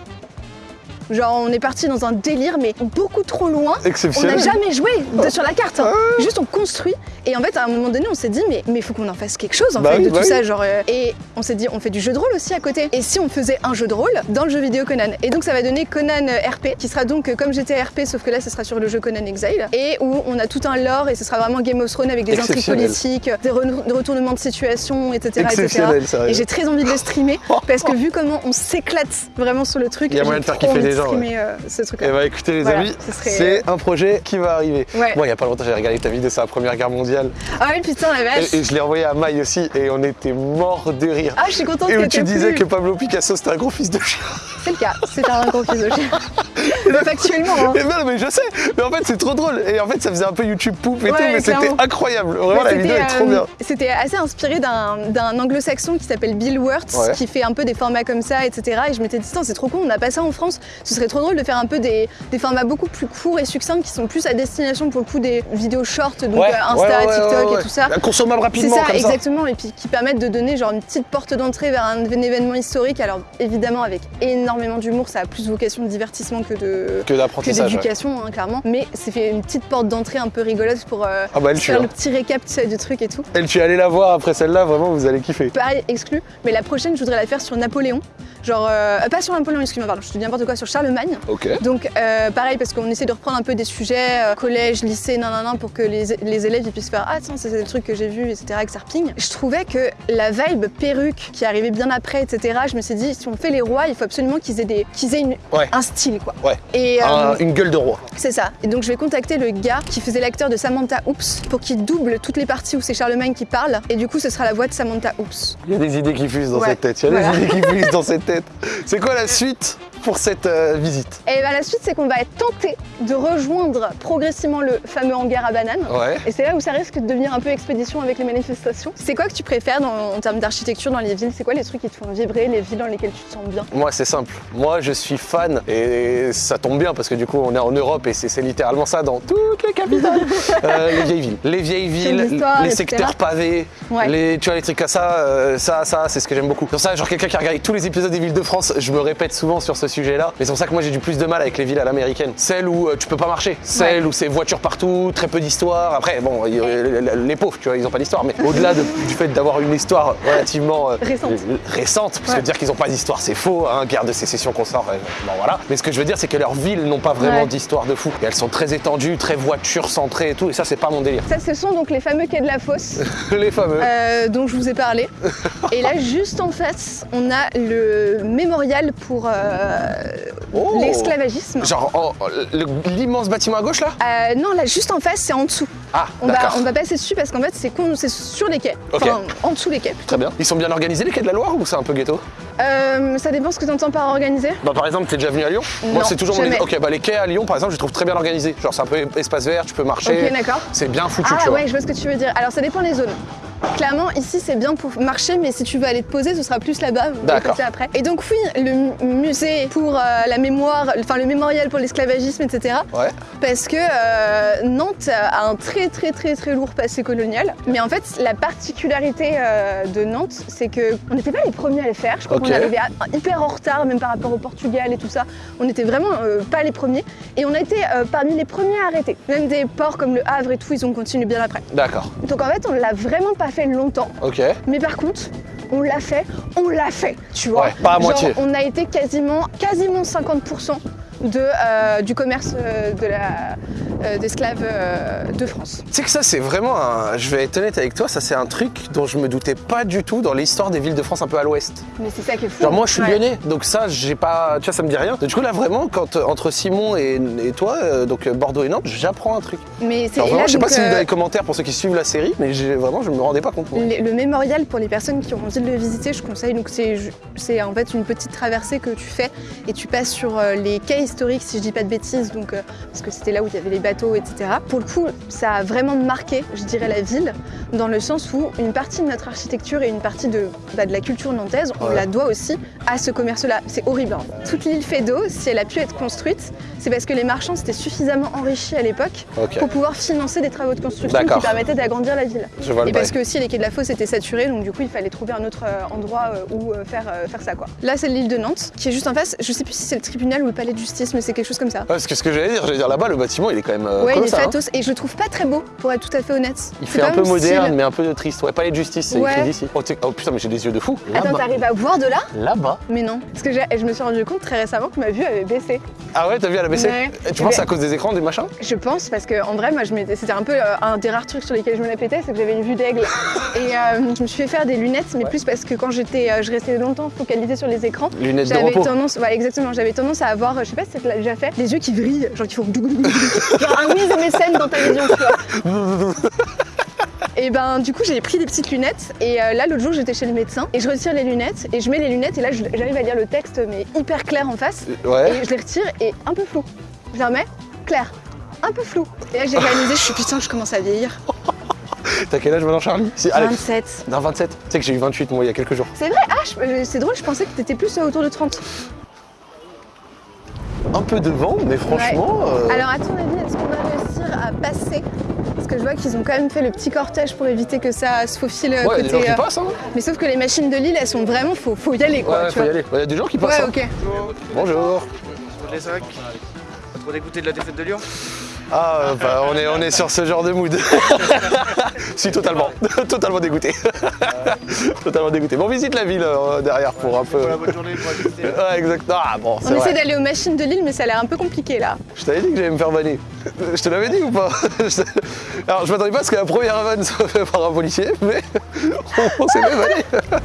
Genre on est parti dans un délire mais beaucoup trop loin. On Exceptionnel. n'a jamais joué de- sur la carte. hein. Juste on construit. Et en fait, à un moment donné, on s'est dit, mais il faut qu'on en fasse quelque chose en Bah fait oui, de bah tout oui. ça. Genre, euh, et on s'est dit, on fait du jeu de rôle aussi à côté. Et si on faisait un jeu de rôle dans le jeu vidéo Conan? Et donc ça va donner Conan euh, RP, qui sera donc euh, comme GTA RP, sauf que là, ce sera sur le jeu Conan Exile. Et où on a tout un lore et ce sera vraiment Game of Thrones avec des intrigues politiques, des re- des retournements de situation, etc. etc. Et j'ai très envie de le streamer parce que vu comment on s'éclate vraiment sur le truc, Il y a moyen de faire kiffer les gens, streamer, euh, ce truc-là. Eh bah écoutez les Voilà, amis, serait- c'est un projet qui va arriver. Ouais. Moi il y a pas longtemps j'ai regardé ta vidéo sur la première guerre mondiale Ah oui, putain, la vache. et, et je l'ai envoyé à Maï aussi et on était mort de rire. Ah, je suis contente et que où tu disais que Pablo Picasso c'était un gros fils de chien. C'est le cas, c'est un gros fils de chien. Mais Factuellement, hein. Et ben, mais je sais, mais en fait c'est trop drôle. Et en fait ça faisait un peu YouTube poupe et Ouais, tout, mais c'était incroyable. Vraiment la Mais vidéo est trop euh, bien. C'était assez inspiré d'un anglo-saxon qui s'appelle Bill Wirtz, qui fait un peu des formats comme ça, etc. Et je m'étais dit, c'est trop con, on n'a pas ça en France. Ce serait trop drôle de faire un peu des, des formats beaucoup plus courts et succincts qui sont plus à destination pour le coup des vidéos shorts, donc Ouais, euh, Insta, ouais, ouais, TikTok et tout ça. Consommable C'est rapidement ça, comme ça. exactement, et puis qui permettent de donner genre une petite porte d'entrée vers un, un événement historique. Alors évidemment avec énormément d'humour, ça a plus vocation de divertissement que de Que d'éducation, hein, clairement. Mais c'est fait une petite porte d'entrée un peu rigolote pour euh, Ah bah tue. faire hein. le petit récap tu sais, du truc et tout. Elle tue, allez la voir après celle-là, vraiment vous allez kiffer. Pareil, exclu. Mais la prochaine, je voudrais la faire sur Napoléon. Genre, euh, pas sur Napoléon, excuse-moi, pardon, je te dis n'importe quoi, sur Charlemagne. Donc, euh, pareil, parce qu'on essaie de reprendre un peu des sujets, euh, collège, lycée, nanana, pour que les, les élèves ils puissent faire Ah, tiens, c'est le truc que j'ai vu, etc., que ça reping. Je trouvais que la vibe perruque qui arrivait bien après, etc., je me suis dit, si on fait les rois, il faut absolument qu'ils aient, des, qu'ils aient une- Ouais. un style, quoi. Ouais. Et, euh, Un- une gueule de roi. c'est ça. Et donc je vais contacter le gars qui faisait l'acteur de Samantha Oops pour qu'il double toutes les parties où c'est Charlemagne qui parle. Et du coup, ce sera la voix de Samantha Oops. Il y a des idées qui fusent dans Ouais, cette tête. Il y a voilà. des idées qui fusent dans cette tête. C'est quoi la suite pour cette euh, visite Et ben la suite, c'est qu'on va être tenté de rejoindre progressivement le fameux hangar à bananes. Ouais. Et c'est là où ça risque de devenir un peu expédition avec les manifestations. C'est quoi que tu préfères dans- en termes d'architecture dans les villes? C'est quoi les trucs qui te font vibrer, les villes dans lesquelles tu te sens bien? Moi, c'est simple. Moi, je suis fan et ça tombe bien parce que du coup, on est en Europe et c'est littéralement ça dans toutes les capitales. Euh, les vieilles villes. Les vieilles villes, les secteurs pavés, Ouais. les, tu vois, les trucs comme ça, euh, ça, ça, c'est ce que j'aime beaucoup. Pour ça, genre quelqu'un qui a regardé tous les épisodes des villes de France, je me répète souvent sur ce sujet-là. Mais c'est pour ça que moi, j'ai du plus de mal avec les villes à l'américaine. Celles où euh, tu peux pas marcher, celles où c'est voitures partout, très peu d'histoire. Après, bon, euh, les pauvres, tu vois, ils ont pas d'histoire. Mais au-delà de- du fait d'avoir une histoire relativement euh, Récente. récente, parce que dire qu'ils ont pas d'histoire, c'est faux. Hein, guerre de sécession qu'on sort, euh, bon voilà. Mais ce que je veux dire, c'est que leurs villes n'ont pas vraiment Ouais. d'histoire de fou. Et elles sont très étendues, très voitures centrées et tout. Et ça, c'est pas mon délire. Ça, ce sont donc les fameux quais de la fosse les fameux. euh, dont je vous ai parlé. Et là, juste en face, on a le mémorial pour euh, Oh. l'esclavagisme. Genre oh, le- l'immense bâtiment à gauche là Euh, non, là, juste en face, c'est en dessous. Ah, On va, on va passer dessus parce qu'en fait, c'est con- c'est sur les quais. Enfin, en dessous les quais. Très bien. Ils sont bien organisés les quais de la Loire ou c'est un peu ghetto Euh, ça dépend ce que tu entends par organiser. Bah par exemple, t'es déjà venu à Lyon? Moi c'est toujours jamais. mon Ok, bah les quais à Lyon par exemple, je les trouve très bien organisés. Genre c'est un peu espace vert, tu peux marcher. Ok, d'accord. C'est bien foutu, Ah tu vois. ouais, je vois ce que tu veux dire. Alors ça dépend des zones. Clairement, ici c'est bien pour marcher, mais si tu veux aller te poser, ce sera plus là-bas. D'accord. après. Et donc oui, le mu- musée pour euh, la mémoire, enfin le mémorial pour l'esclavagisme, etc. Ouais. Parce que euh, Nantes a un très très très très lourd passé colonial. Mais en fait, la particularité euh, de Nantes, c'est que on n'était pas les premiers à le faire. Je crois qu'on arrivait à- hyper en retard, même par rapport au Portugal et tout ça. On n'était vraiment pas les premiers. Et on a été parmi les premiers à arrêter. Même des ports comme le Havre et tout, ils ont continué bien après. D'accord. Donc en fait, on l'a vraiment pas fait longtemps. Ok. Mais par contre, on l'a fait, on l'a fait, tu vois. Ouais, pas à Genre, moitié. On a été quasiment, quasiment 50% de, euh, du commerce euh, de la, d'esclaves euh, de France. Tu sais que ça c'est vraiment un. Je vais être honnête avec toi, ça c'est un truc dont je me doutais pas du tout dans l'histoire des villes de France un peu à l'ouest. Mais c'est ça qui est fou. Genre moi je suis Ouais. lyonnais, donc ça j'ai pas. Tu vois, ça me dit rien. Du coup là vraiment, quand entre Simon et, et toi, donc Bordeaux et Nantes, j'apprends un truc. Mais c'est je sais pas si vous euh, avez des commentaires pour ceux qui suivent la série, mais vraiment je me rendais pas compte. Le, le mémorial pour les personnes qui ont envie de le visiter, je conseille. Donc c'est en fait une petite traversée que tu fais et tu passes sur les quais historique, si je dis pas de bêtises, donc, euh, parce que c'était là où il y avait les bateaux, etc. Pour le coup, ça a vraiment marqué, je dirais, la ville, dans le sens où une partie de notre architecture et une partie de, bah, de la culture nantaise, on Ouais. la doit aussi à ce commerce-là. C'est horrible. hein. Toute l'île Fédot, si elle a pu être construite, c'est parce que les marchands s'étaient suffisamment enrichis à l'époque pour pouvoir financer des travaux de construction qui permettaient d'agrandir la ville. Je vois le Et parce que aussi les quais de la fosse étaient saturés, donc du coup il fallait trouver un autre euh, endroit euh, où faire, faire ça quoi. Là c'est l'île de Nantes, qui est juste en face, je sais plus si c'est le tribunal ou le palais de justice, mais c'est quelque chose comme ça. Parce que ce que j'allais dire, j'allais dire là-bas, le bâtiment, il est quand même euh, ouais, il est ça. hein. et je le trouve pas très beau, pour être tout à fait honnête. Il fait un peu moderne, style. mais un peu triste. Ouais, palais de justice, c'est Ouais. écrit d'ici. Oh, oh, putain, mais j'ai des yeux de fou. Attends, t'arrives à voir de là? Là-bas. Mais non. Parce que je me suis rendu compte très récemment que ma vue avait baissé. Ah ouais, t'as vu à la baissée Ouais. Et Tu penses ben- à cause des écrans, des machins? Je pense parce que en vrai, moi, je c'était un peu euh, un des rares trucs sur lesquels je me la pétais, c'est que j'avais une vue d'aigle. Et euh, je me suis fait faire des lunettes, mais Ouais. plus parce que quand j'étais, euh, je restais longtemps focalisée sur les écrans. Lunettes de J'avais repos. tendance, ouais, exactement, j'avais tendance à avoir, je sais pas tu l'as déjà fait, les yeux qui vrillent, genre qui font genre un Wiz MSN dans ta vision, tu vois. Et ben du coup j'ai pris des petites lunettes et euh, là l'autre jour j'étais chez le médecin et je retire les lunettes et je mets les lunettes et là j'arrive à lire le texte mais hyper clair en face Ouais. et je les retire et un peu flou. Je les remets, clair, un peu flou. Et là j'ai réalisé, je suis putain je commence à vieillir. T'as quel âge maintenant, Charlie? C'est Allez. 27. Non, 27. Tu sais que j'ai eu 28 moi il y a quelques jours. C'est vrai, ah euh, c'est drôle, je pensais que t'étais plus euh, autour de 30. Un peu de vent, mais franchement. euh, Alors à ton avis, est-ce qu'on va réussir à passer? Parce que je vois qu'ils ont quand même fait le petit cortège pour éviter que ça se faufile euh, Ouais, il y a des gens côté. qui euh, passent, hein. Mais sauf que les machines de Lille, elles sont vraiment, faut, faut y aller quoi. Ouais, tu faut y aller. Il y a des gens qui passent. Ouais, hein. ok. Bonjour. Sur les. Pas trop dégoûté de la défaite de Lyon? Ah, bah, on, est, on est sur ce genre de mood. si, totalement. totalement dégoûté. totalement dégoûté. Bon, on visite la ville euh, derrière pour un peu. Voilà, bonne journée pour assister. Ouais, exact. Ah, bon, On essaie d'aller aux machines de Lille, mais ça a l'air un peu compliqué là. Je t'avais dit que j'allais me faire vanner. Je te l'avais dit ou pas? Alors, je m'attendais pas à ce que la première vanne soit faite par un policier, mais on s'est même vanné.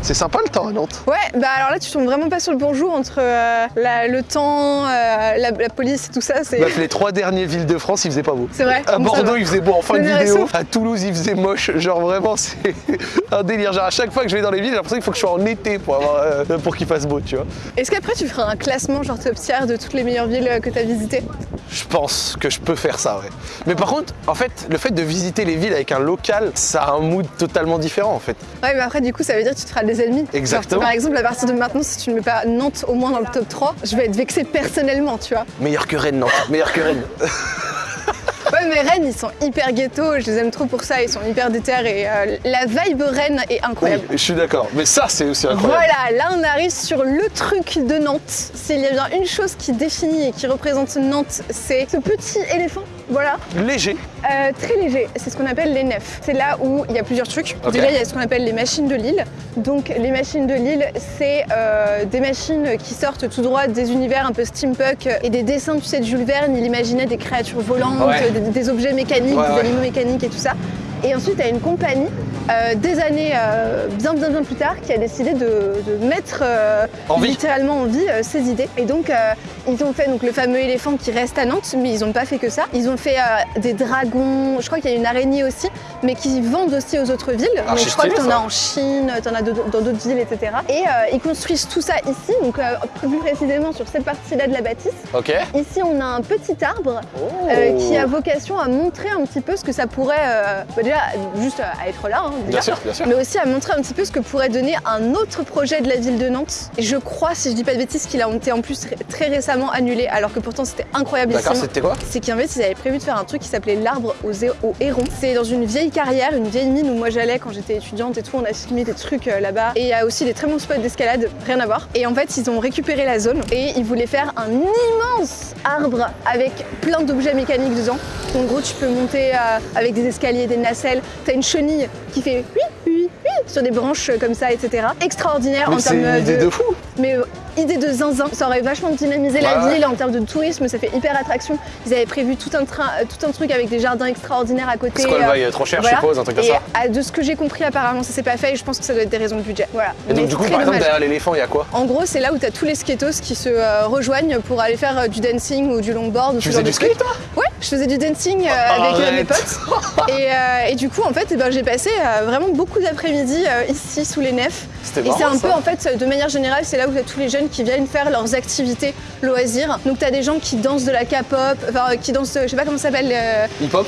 C'est sympa le temps à Nantes. Ouais, bah alors là, tu tombes vraiment pas sur le bonjour entre euh, la- le temps, euh, la, la police et tout ça. C'est Bref, les trois dernières villes de France, il faisait pas beau. c'est vrai. À Bordeaux, il faisait beau en fin de vidéo. À Toulouse, il faisait moche. Genre vraiment, c'est un délire. Genre à chaque fois que je vais dans les villes, j'ai l'impression qu'il faut que je sois en été pour, avoir, euh, pour qu'il fasse beau, tu vois. Est-ce qu'après tu feras un classement genre top tier de toutes les meilleures villes euh, que tu as visitées? Je pense que je peux faire ça, ouais. Mais par contre, en fait, le fait de visiter les villes avec un local, ça a un mood totalement différent, en fait. Ouais, mais après du coup ça veut dire que tu te feras des ennemis. Exactement. Genre, par exemple, à partir de maintenant, si tu ne mets pas Nantes au moins dans le top 3, je vais être vexée personnellement, tu vois. Meilleur que Rennes, Nantes. Meilleur que Rennes. Mais Rennes, ils sont hyper ghetto, je les aime trop pour ça, ils sont hyper déter et euh, la vibe Rennes est Oui, incroyable. je suis d'accord. Mais ça, c'est aussi incroyable. Voilà, là on arrive sur le truc de Nantes. S'il y a bien une chose qui définit et qui représente Nantes, c'est ce petit éléphant. Voilà, Léger. Euh, très léger, c'est ce qu'on appelle les nefs. C'est là où il y a plusieurs trucs. Déjà, il y a ce qu'on appelle les machines de Lille. Donc, les machines de Lille, c'est euh, des machines qui sortent tout droit des univers un peu steampunk et des dessins, tu sais, de Jules Verne. Il imaginait des créatures volantes, Ouais. des, des objets mécaniques, Ouais, des ouais. animaux mécaniques et tout ça. Et ensuite, il y a une compagnie, euh, des années euh, bien, bien, bien plus tard, qui a décidé de, de mettre euh, En littéralement en vie ces idées. Et donc, ils ont fait donc, le fameux éléphant qui reste à Nantes, mais ils n'ont pas fait que ça. Ils ont fait des dragons, je crois qu'il y a une araignée aussi, mais qui vendent aussi aux autres villes. Ah, donc, je crois que tu en as ça. en Chine, tu en as dans d'autres villes, etc. Et ils construisent tout ça ici, donc plus précisément sur cette partie-là de la bâtisse. Ok. Ici, on a un petit arbre Oh. qui a vocation à montrer un petit peu ce que ça pourrait, bah déjà, juste à être là, hein, Bien sûr, bien sûr. mais aussi à montrer un petit peu ce que pourrait donner un autre projet de la ville de Nantes. Et je crois, si je dis pas de bêtises, qu'il a été en plus très récemment annulé, alors que pourtant c'était incroyable D'accord, c'était quoi? C'est qu'en fait, ils avaient prévu de faire un truc qui s'appelait l'arbre aux, aux hérons. C'est dans une vieille carrière, une vieille mine où moi j'allais quand j'étais étudiante et tout. On a filmé des trucs euh, là-bas. Et il y a aussi des très bons spots d'escalade, rien à voir. Et en fait, ils ont récupéré la zone et ils voulaient faire un immense arbre avec plein d'objets mécaniques dedans. En gros, tu peux monter euh, avec des escaliers, des T'as une chenille qui fait oui, oui, oui sur des branches comme ça, etc. Extraordinaire Mais en c'est termes une idée de fou. mais idée de zinzin, ça aurait vachement dynamisé la Ouais, ville en termes de tourisme, ça fait hyper attraction. Ils avaient prévu tout un, train, euh, tout un truc avec des jardins extraordinaires à côté. Le euh, trop cher, voilà. je suppose, un truc comme ça ah, de ce que j'ai compris, apparemment, ça s'est pas fait et je pense que ça doit être des raisons de budget. Voilà. Et donc, Mais du coup, par exemple, derrière l'éléphant, il y a quoi? En gros, c'est là où tu as tous les skatos qui se euh, rejoignent pour aller faire euh, du dancing ou du longboard. ou Tu faisais du skate, toi? Ouais, je faisais du dancing euh, avec mes potes. et, et du coup, en fait, eh ben, j'ai passé vraiment beaucoup d'après-midi ici sous les nefs. C'était Et c'est un peu, en fait, de manière générale, c'est là où tu as tous les jeunes jeunes qui viennent faire leurs activités loisirs. Donc t'as des gens qui dansent de la K-pop, enfin euh, qui dansent, je sais pas comment ça s'appelle. euh, Hip-hop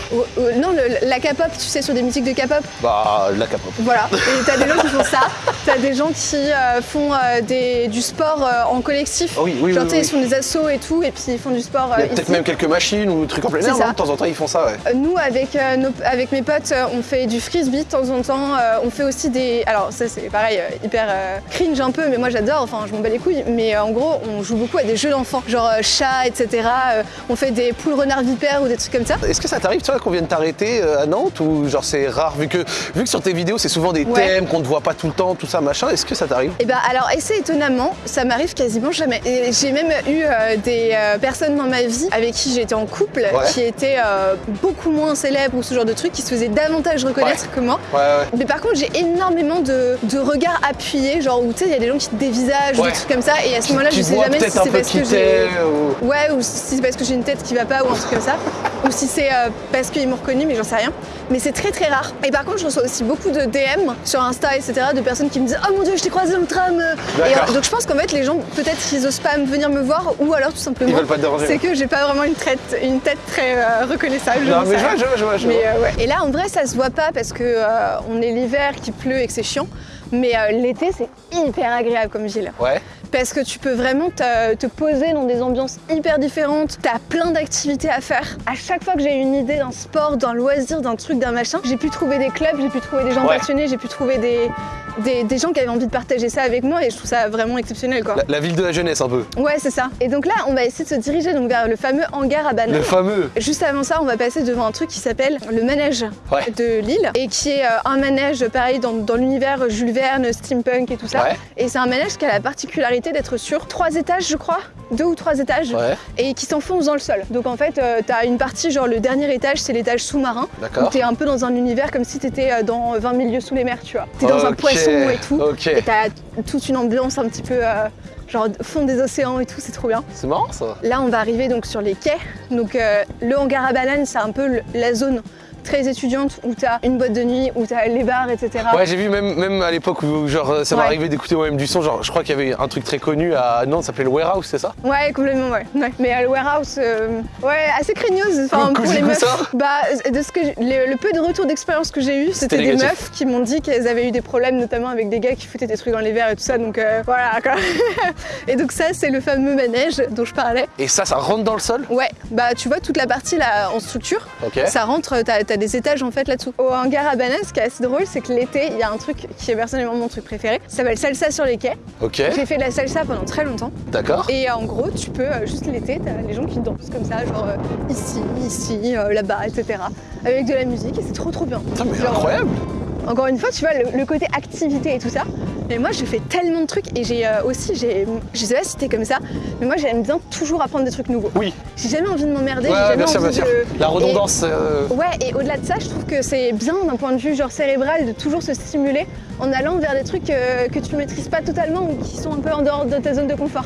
non, le- la K-pop, tu sais, sur des musiques de K-pop. Bah, la capote. Voilà. Et t'as des gens qui font ça. T'as des gens qui euh, font euh, des, du sport euh, en collectif. Ah oui, oui, Genre, oui, tu ils font des assos et tout, et puis ils font du sport euh, Il y a peut-être même quelques machines ou trucs en plein air, non De temps en temps, ils font ça, ouais. Euh, Nous, avec, euh, nos- avec mes potes, euh, on fait du frisbee de temps en temps. euh, on fait aussi des. Alors, ça, c'est pareil, euh, hyper euh, cringe un peu, mais moi j'adore, enfin, je m'en bats les couilles. Mais euh, en gros, on joue beaucoup à des jeux d'enfants, genre euh, chat, etc. Euh, on fait des poules renards vipères ou des trucs comme ça. Est-ce que ça t'arrive, tu vois, qu'on vienne t'arrêter à Nantes ou genre c'est rare vu que, vu que sur tes vidéos c'est souvent des Ouais. thèmes qu'on ne voit pas tout le temps, tout ça, machin, est-ce que ça t'arrive? Et ben alors, assez étonnamment, ça m'arrive quasiment jamais. J'ai même eu euh, des euh, personnes dans ma vie avec qui j'étais en couple, Ouais. qui étaient euh, beaucoup moins célèbres ou ce genre de trucs, qui se faisaient davantage reconnaître que moi. Mais par contre, j'ai énormément de, de regards appuyés, genre où tu sais, il y a des gens qui te dévisagent ou des trucs comme ça, et à ce moment-là, je sais jamais si c'est parce que j'ai. ou... Ouais, ou si c'est parce que j'ai une tête qui va pas ou un truc comme ça, ou si c'est euh, parce qu'ils m'ont reconnu, mais j'en sais rien. Mais c'est très très rare. Et par contre, je reçois aussi beaucoup de DM sur Insta, etc., de personnes qui me disent Oh mon dieu, je t'ai croisé dans le tram. Et euh, donc je pense qu'en fait, les gens, peut-être qu'ils osent pas venir me voir, ou alors tout simplement. Ils veulent pas te déranger. C'est que j'ai pas vraiment une tête, une tête très euh, reconnaissable. Non, mais je vois, je vois, je vois, je vois. Mais euh, ouais. Et là, en vrai, ça se voit pas parce que on est l'hiver, qu'il pleut et que c'est chiant. Mais euh, l'été, c'est hyper agréable comme ville. Ouais. Parce que tu peux vraiment te, te poser dans des ambiances hyper différentes. T'as plein d'activités à faire. À chaque fois que j'ai une idée d'un sport, d'un loisir, d'un truc, d'un machin, j'ai pu trouver des clubs, j'ai pu trouver des gens Ouais. passionnés, j'ai pu trouver des, des, des gens qui avaient envie de partager ça avec moi et je trouve ça vraiment exceptionnel quoi. La, la ville de la jeunesse un peu. Ouais, c'est ça. Et donc là, on va essayer de se diriger donc vers le fameux hangar à bananes. Le fameux. Juste avant ça, on va passer devant un truc qui s'appelle le manège Ouais. de Lille et qui est euh, un manège pareil dans, dans l'univers Jules Verne, steampunk et tout ça. Ouais. Et c'est un manège qui a la particularité d'être sur trois étages, je crois, deux ou trois étages, Ouais. et qui s'enfonce dans le sol. Donc en fait, euh, t'as une partie, genre le dernier étage, c'est l'étage sous-marin. D'accord. où T'es un peu dans un univers comme si t'étais euh, dans 20 milieux sous les mers, tu vois. T'es dans un Ok, et tout. Ok. Et t'as toute une ambiance un petit peu. euh, Genre fond des océans et tout, c'est trop bien. C'est marrant ça. Là, on va arriver donc sur les quais. Donc, euh, le hangar à bananes, c'est un peu la zone très étudiante où t'as une boîte de nuit, où t'as les bars, etc. Ouais, j'ai vu même, même à l'époque où genre ça m'est Ouais. arrivé d'écouter moi-même du son, genre je crois qu'il y avait un truc très connu à Nantes, ça s'appelait le Warehouse, c'est ça? Ouais, complètement, ouais. Ouais. Mais le warehouse, euh, ouais, assez craigneuse. Enfin, pour les meufs. ça Bah, de ce que le, le peu de retour d'expérience que j'ai eu, c'était des meufs qui m'ont dit qu'elles avaient eu des problèmes, notamment avec des gars qui foutaient des trucs dans les verres et tout ça. Donc euh, voilà, quoi. et donc ça, c'est le fameux manège dont je parlais. Et ça, ça rentre dans le sol? Ouais, bah tu vois toute la partie là en structure, ça rentre, t'as as des étages en fait là-dessous. Au hangar à bananes, ce qui est assez drôle, c'est que l'été, il y a un truc qui est personnellement mon truc préféré, ça s'appelle salsa sur les quais. Ok. J'ai fait de la salsa pendant très longtemps. D'accord. Et en gros, tu peux, euh, juste l'été, t'as les gens qui dansent comme ça, genre euh, ici, ici, euh, là-bas, etc. Avec de la musique et c'est trop trop bien. Putain, mais Genre, incroyable. Encore une fois, tu vois, le, le côté activité et tout ça. Mais moi, je fais tellement de trucs et j'ai euh, aussi, j'ai, je sais pas si t'es comme ça, mais moi j'aime bien toujours apprendre des trucs nouveaux. Oui. J'ai jamais envie de m'emmerder, j'ai jamais bien sûr, bien envie sûr. de... La redondance. euh, ouais, et au-delà de ça, je trouve que c'est bien d'un point de vue genre cérébral de toujours se stimuler en allant vers des trucs euh, que tu maîtrises pas totalement ou qui sont un peu en dehors de ta zone de confort.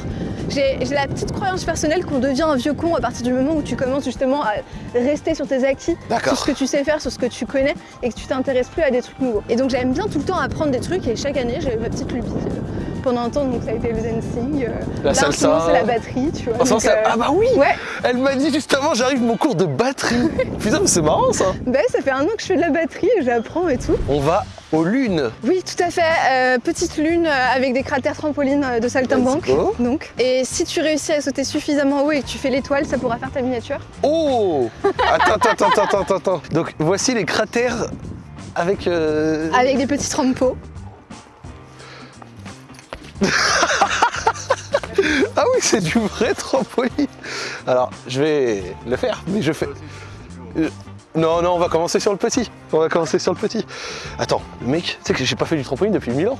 J'ai j'ai la petite croyance personnelle qu'on devient un vieux con à partir du moment où tu commences justement à rester sur tes acquis, sur ce que tu sais faire, sur ce que tu connais et que tu t'intéresses plus à des trucs nouveaux. Et donc j'aime bien tout le temps apprendre des trucs et chaque année j'avais ma petite lubie. Pendant un temps, donc ça a été le dancing. euh, La salsa. c'est la batterie, tu vois. En donc, euh, Ah bah oui Ouais, Elle m'a dit juste avant, j'arrive mon cours de batterie. Putain, mais c'est marrant ça. bah, ça fait un an que je fais de la batterie et j'apprends et tout. On va aux lunes. Oui, tout à fait. Euh, petite lune avec des cratères trampolines euh, de saltimbanque. Donc. Et si tu réussis à sauter suffisamment haut et que tu fais l'étoile, ça pourra faire ta miniature. Oh Attends, attends, attends, attends, attends. Donc voici les cratères avec. euh, Avec des petits trampots. Ah oui, c'est du vrai trampoline. Alors, je vais le faire, mais je fais. Non, non, on va commencer sur le petit. On va commencer sur le petit. Attends, mec, tu sais que j'ai pas fait du trampoline depuis 1000 ans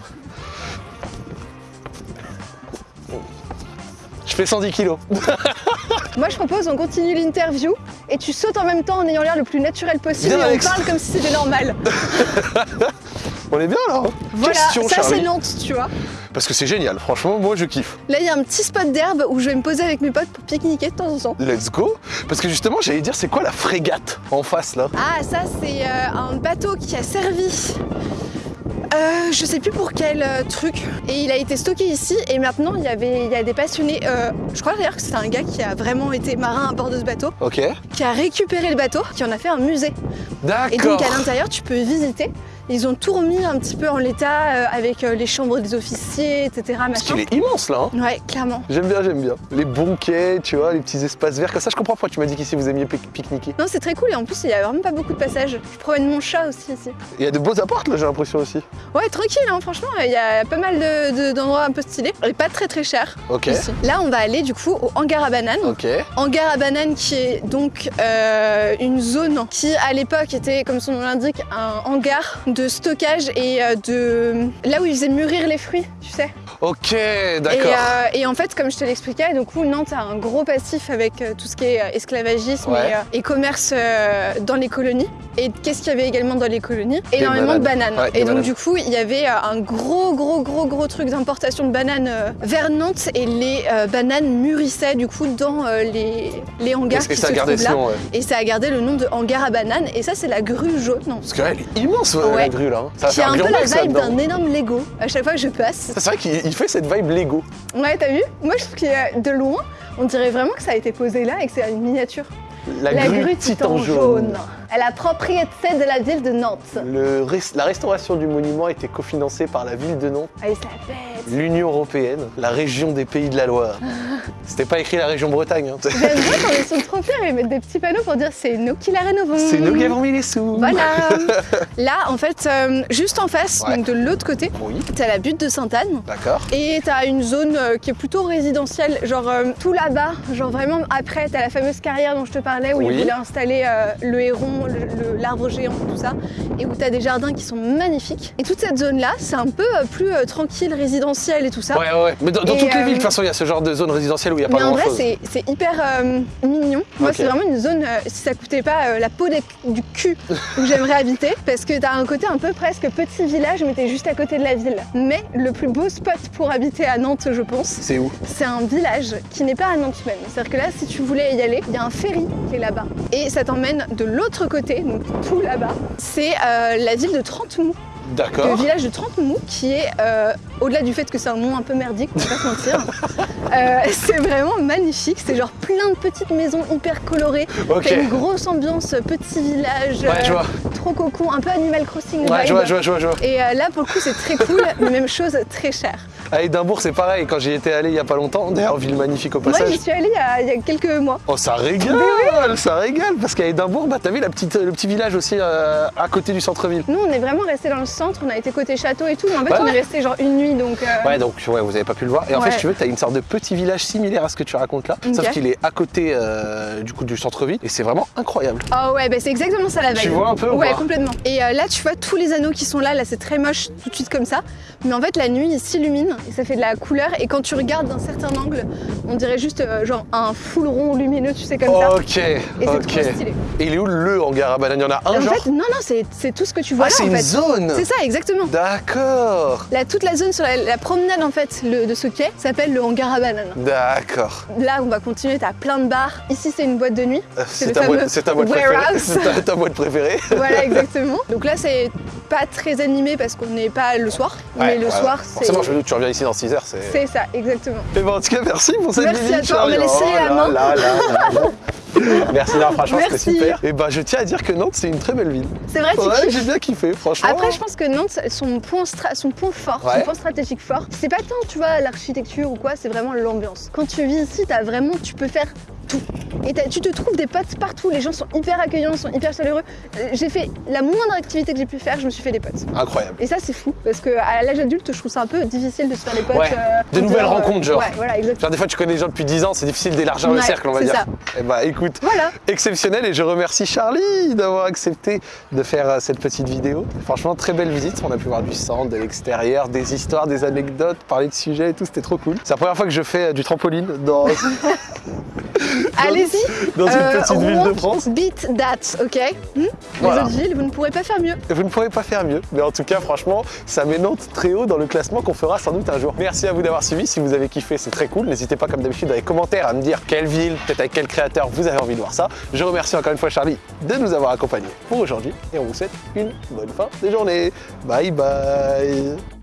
Je fais 110 kilos. Moi, je propose, on continue l'interview et tu sautes en même temps en ayant l'air le plus naturel possible Bien, et on parle comme si c'était normal. On est bien là hein? Voilà, Question, ça c'est. Nantes, tu vois. Parce que c'est génial, franchement, moi je kiffe. Là, il y a un petit spot d'herbe où je vais me poser avec mes potes pour pique-niquer de temps en temps. Let's go Parce que justement, j'allais dire, c'est quoi la frégate en face là? Ah, ça, c'est euh, un bateau qui a servi Euh, je sais plus pour quel euh, truc. Et il a été stocké ici et maintenant il y avait il y a des passionnés. euh, je crois d'ailleurs que c'est un gars qui a vraiment été marin à bord de ce bateau, Ok. qui a récupéré le bateau, qui en a fait un musée. Et D'accord. donc à l'intérieur tu peux visiter. Ils ont tout remis un petit peu en l'état euh, avec euh, les chambres des officiers, etc. Parce qu'il est immense là. hein. Ouais, clairement. J'aime bien, j'aime bien. Les bons quais, tu vois, les petits espaces verts. Comme ça, je comprends pourquoi tu m'as dit qu'ici vous aimiez pique- pique-niquer. Non, c'est très cool et en plus il y a vraiment pas beaucoup de passages. Je promène mon chat aussi ici. Il y a de beaux apports là, j'ai l'impression aussi. Ouais, tranquille, hein, franchement, il y a pas mal de- de- d'endroits un peu stylés. Et pas très très cher. Ok. Ici. Là, on va aller du coup au hangar à bananes. Ok. Hangar à bananes qui est donc euh, une zone qui à l'époque était, comme son nom l'indique, un hangar de stockage et euh, de... là où ils faisaient mûrir les fruits, tu sais. Ok, Et, d'accord. euh, et en fait, comme je te l'expliquais, du coup, Nantes a un gros passif avec euh, tout ce qui est esclavagisme Ouais. et, et commerce dans les colonies. Et qu'est-ce qu'il y avait également dans les colonies? Énormément de bananes. bananes. Ouais, des et donc, bananes. du coup, il y avait un gros, gros, gros, gros truc d'importation de bananes vers Nantes et les euh, bananes mûrissaient du coup dans euh, les, les hangars qui ça se a gardé trouvent là. nom, ouais. Et ça a gardé le nom de hangar à bananes. Et ça, c'est la grue jaune, Parce que là, elle est immense ouais, grue là. hein. Un peu la vibe d'un énorme Lego à chaque fois que je passe. C'est vrai qu'il il fait cette vibe Lego. Ouais, t'as vu? Moi, je trouve que de loin, on dirait vraiment que ça a été posé là et que c'est une miniature. La, grue, titan jaune. À la propriété de la ville de Nantes. Le la restauration du monument a été cofinancée par la ville de Nantes, Allez, ça pète. l'Union Européenne, la région des Pays de la Loire. C'était pas écrit la région Bretagne. hein. J'aime bien quand ils sont trop fiers, ils mettent des petits panneaux pour dire c'est nous qui la rénovons. C'est nous qui avons mis les sous. Voilà. là, en fait, euh, juste en face, Ouais. donc de l'autre côté, Oui, t'as la butte de Sainte-Anne. d'accord. Et t'as une zone euh, qui est plutôt résidentielle, genre euh, tout là-bas, genre vraiment après, t'as la fameuse carrière dont je te parlais où Oui. ils voulaient installer le héron, l'arbre géant, tout ça, et où t'as des jardins qui sont magnifiques. Et toute cette zone-là, c'est un peu euh, plus euh, tranquille, résidentiel et tout ça. Ouais, ouais. Mais dans, toutes les euh, villes, de toute façon, il y a ce genre de zone résidentielle où il n'y a pas Mais en vrai, grand-chose. c'est hyper euh, mignon. Moi, c'est vraiment une zone, euh, si ça coûtait pas euh, la peau des- du cul, où j'aimerais habiter. Parce que t'as un côté un peu presque petit village, mais t'es juste à côté de la ville. Mais le plus beau spot pour habiter à Nantes, je pense, C'est où? c'est un village qui n'est pas à Nantes même. C'est-à-dire que là, si tu voulais y aller, il y a un ferry qui est là-bas. Et ça t'emmène de l'autre donc tout là-bas. C'est euh, la ville de Trentemou, le D'accord. village de Trentemou, qui est, euh, au-delà du fait que c'est un nom un peu merdique, on va pas se mentir, euh, c'est vraiment magnifique. C'est genre plein de petites maisons hyper colorées. Ok. T'as une grosse ambiance euh, petit village, Ouais, je vois. trop cocon, un peu Animal Crossing Ouais, vibe. je vois, je vois, je vois, je vois. Et euh, là, pour le coup, c'est très cool, mais même chose, très cher. À Édimbourg, c'est pareil. Quand j'y étais allé il y a pas longtemps, d'ailleurs, ville magnifique au Moi, passage. j'y suis allée il y a- il y, a quelques mois. Oh, ça régale, ça régale. Parce qu'à Édimbourg, bah, t'as vu la petite, le petit village aussi euh, à côté du centre-ville. Nous, on est vraiment resté dans le centre, on a été côté château et tout, mais en fait, Ouais, on est resté genre une nuit, donc. euh, Ouais, donc ouais, vous avez pas pu le voir. Et en fait, si tu veux, t'as une sorte de petit village similaire à ce que tu racontes là, sauf qu'il est à côté euh, du coup du centre-ville et c'est vraiment incroyable. Ah ouais, bah c'est exactement ça la vibe. Tu vois un peu ou Ouais, complètement. Et euh, là, tu vois tous les anneaux qui sont là, là c'est très moche tout de suite comme ça. Mais en fait, la nuit, il s'illumine et ça fait de la couleur. Et quand tu regardes d'un certain angle, on dirait juste genre un full rond lumineux, tu sais, comme ça. Ok, Et ok. trop stylé. Et il est où le hangar à banane Il y en a un en genre? fait, non, non, c'est tout ce que tu vois Ah, là c'est une zone ça, exactement. D'accord, Là, toute la zone sur la, la promenade en fait le- de ce quai s'appelle le hangar à bananes. d'accord. Là, on va continuer, t'as plein de bars. Ici, c'est une boîte de nuit. Euh, C'est ta, boîte- ta préférée. C'est ta, ta boîte préférée. Voilà, exactement. Donc là, c'est pas très animé parce qu'on n'est pas le soir. mais le ouais, soir, c'est. Forcément, je me doute, tu reviens ici dans 6 heures, c'est. C'est ça, exactement. Et ben, en tout cas, merci pour cette Merci visite. à toi, on m'a laissé la là main. là là là là. Merci, non, franchement, c'était super. Et ben, je tiens à dire que Nantes, c'est une très belle ville. C'est vrai, Ouais, j'ai bien kiffé, franchement. Après, je pense que Nantes, son point, stra- son point fort, Ouais. son point stratégique fort, c'est pas tant, tu vois, l'architecture ou quoi, c'est vraiment l'ambiance. Quand tu vis ici, t'as vraiment, tu peux faire Et tu te trouves des potes partout, les gens sont hyper accueillants, sont hyper chaleureux. Euh, J'ai fait la moindre activité que j'ai pu faire, je me suis fait des potes. Incroyable. Et ça, c'est fou, parce que à l'âge adulte, je trouve ça un peu difficile de se faire des potes. Ouais. euh, Des nouvelles euh, rencontres, genre. Ouais, voilà, exactement. Genre, des fois, tu connais des gens depuis 10 ans, c'est difficile d'élargir le cercle, on va c'est dire. ça. Et bah, écoute, Voilà. exceptionnel et je remercie Charlie d'avoir accepté de faire cette petite vidéo. Franchement, très belle visite. On a pu voir du centre, de l'extérieur, des histoires, des anecdotes, parler de sujets et tout, c'était trop cool. C'est la première fois que je fais du trampoline dans. Allez, Allez-y. dans une Euh, petite ville de France. Beat that, ok Hmm Voilà. Les autres villes, vous ne pourrez pas faire mieux. Vous ne pourrez pas faire mieux. Mais en tout cas, franchement, ça met Nantes très haut dans le classement qu'on fera sans doute un jour. Merci à vous d'avoir suivi. Si vous avez kiffé, c'est très cool. N'hésitez pas, comme d'habitude, dans les commentaires à me dire quelle ville, peut-être avec quel créateur vous avez envie de voir ça. Je remercie encore une fois Charlie de nous avoir accompagnés pour aujourd'hui. Et on vous souhaite une bonne fin de journée. Bye bye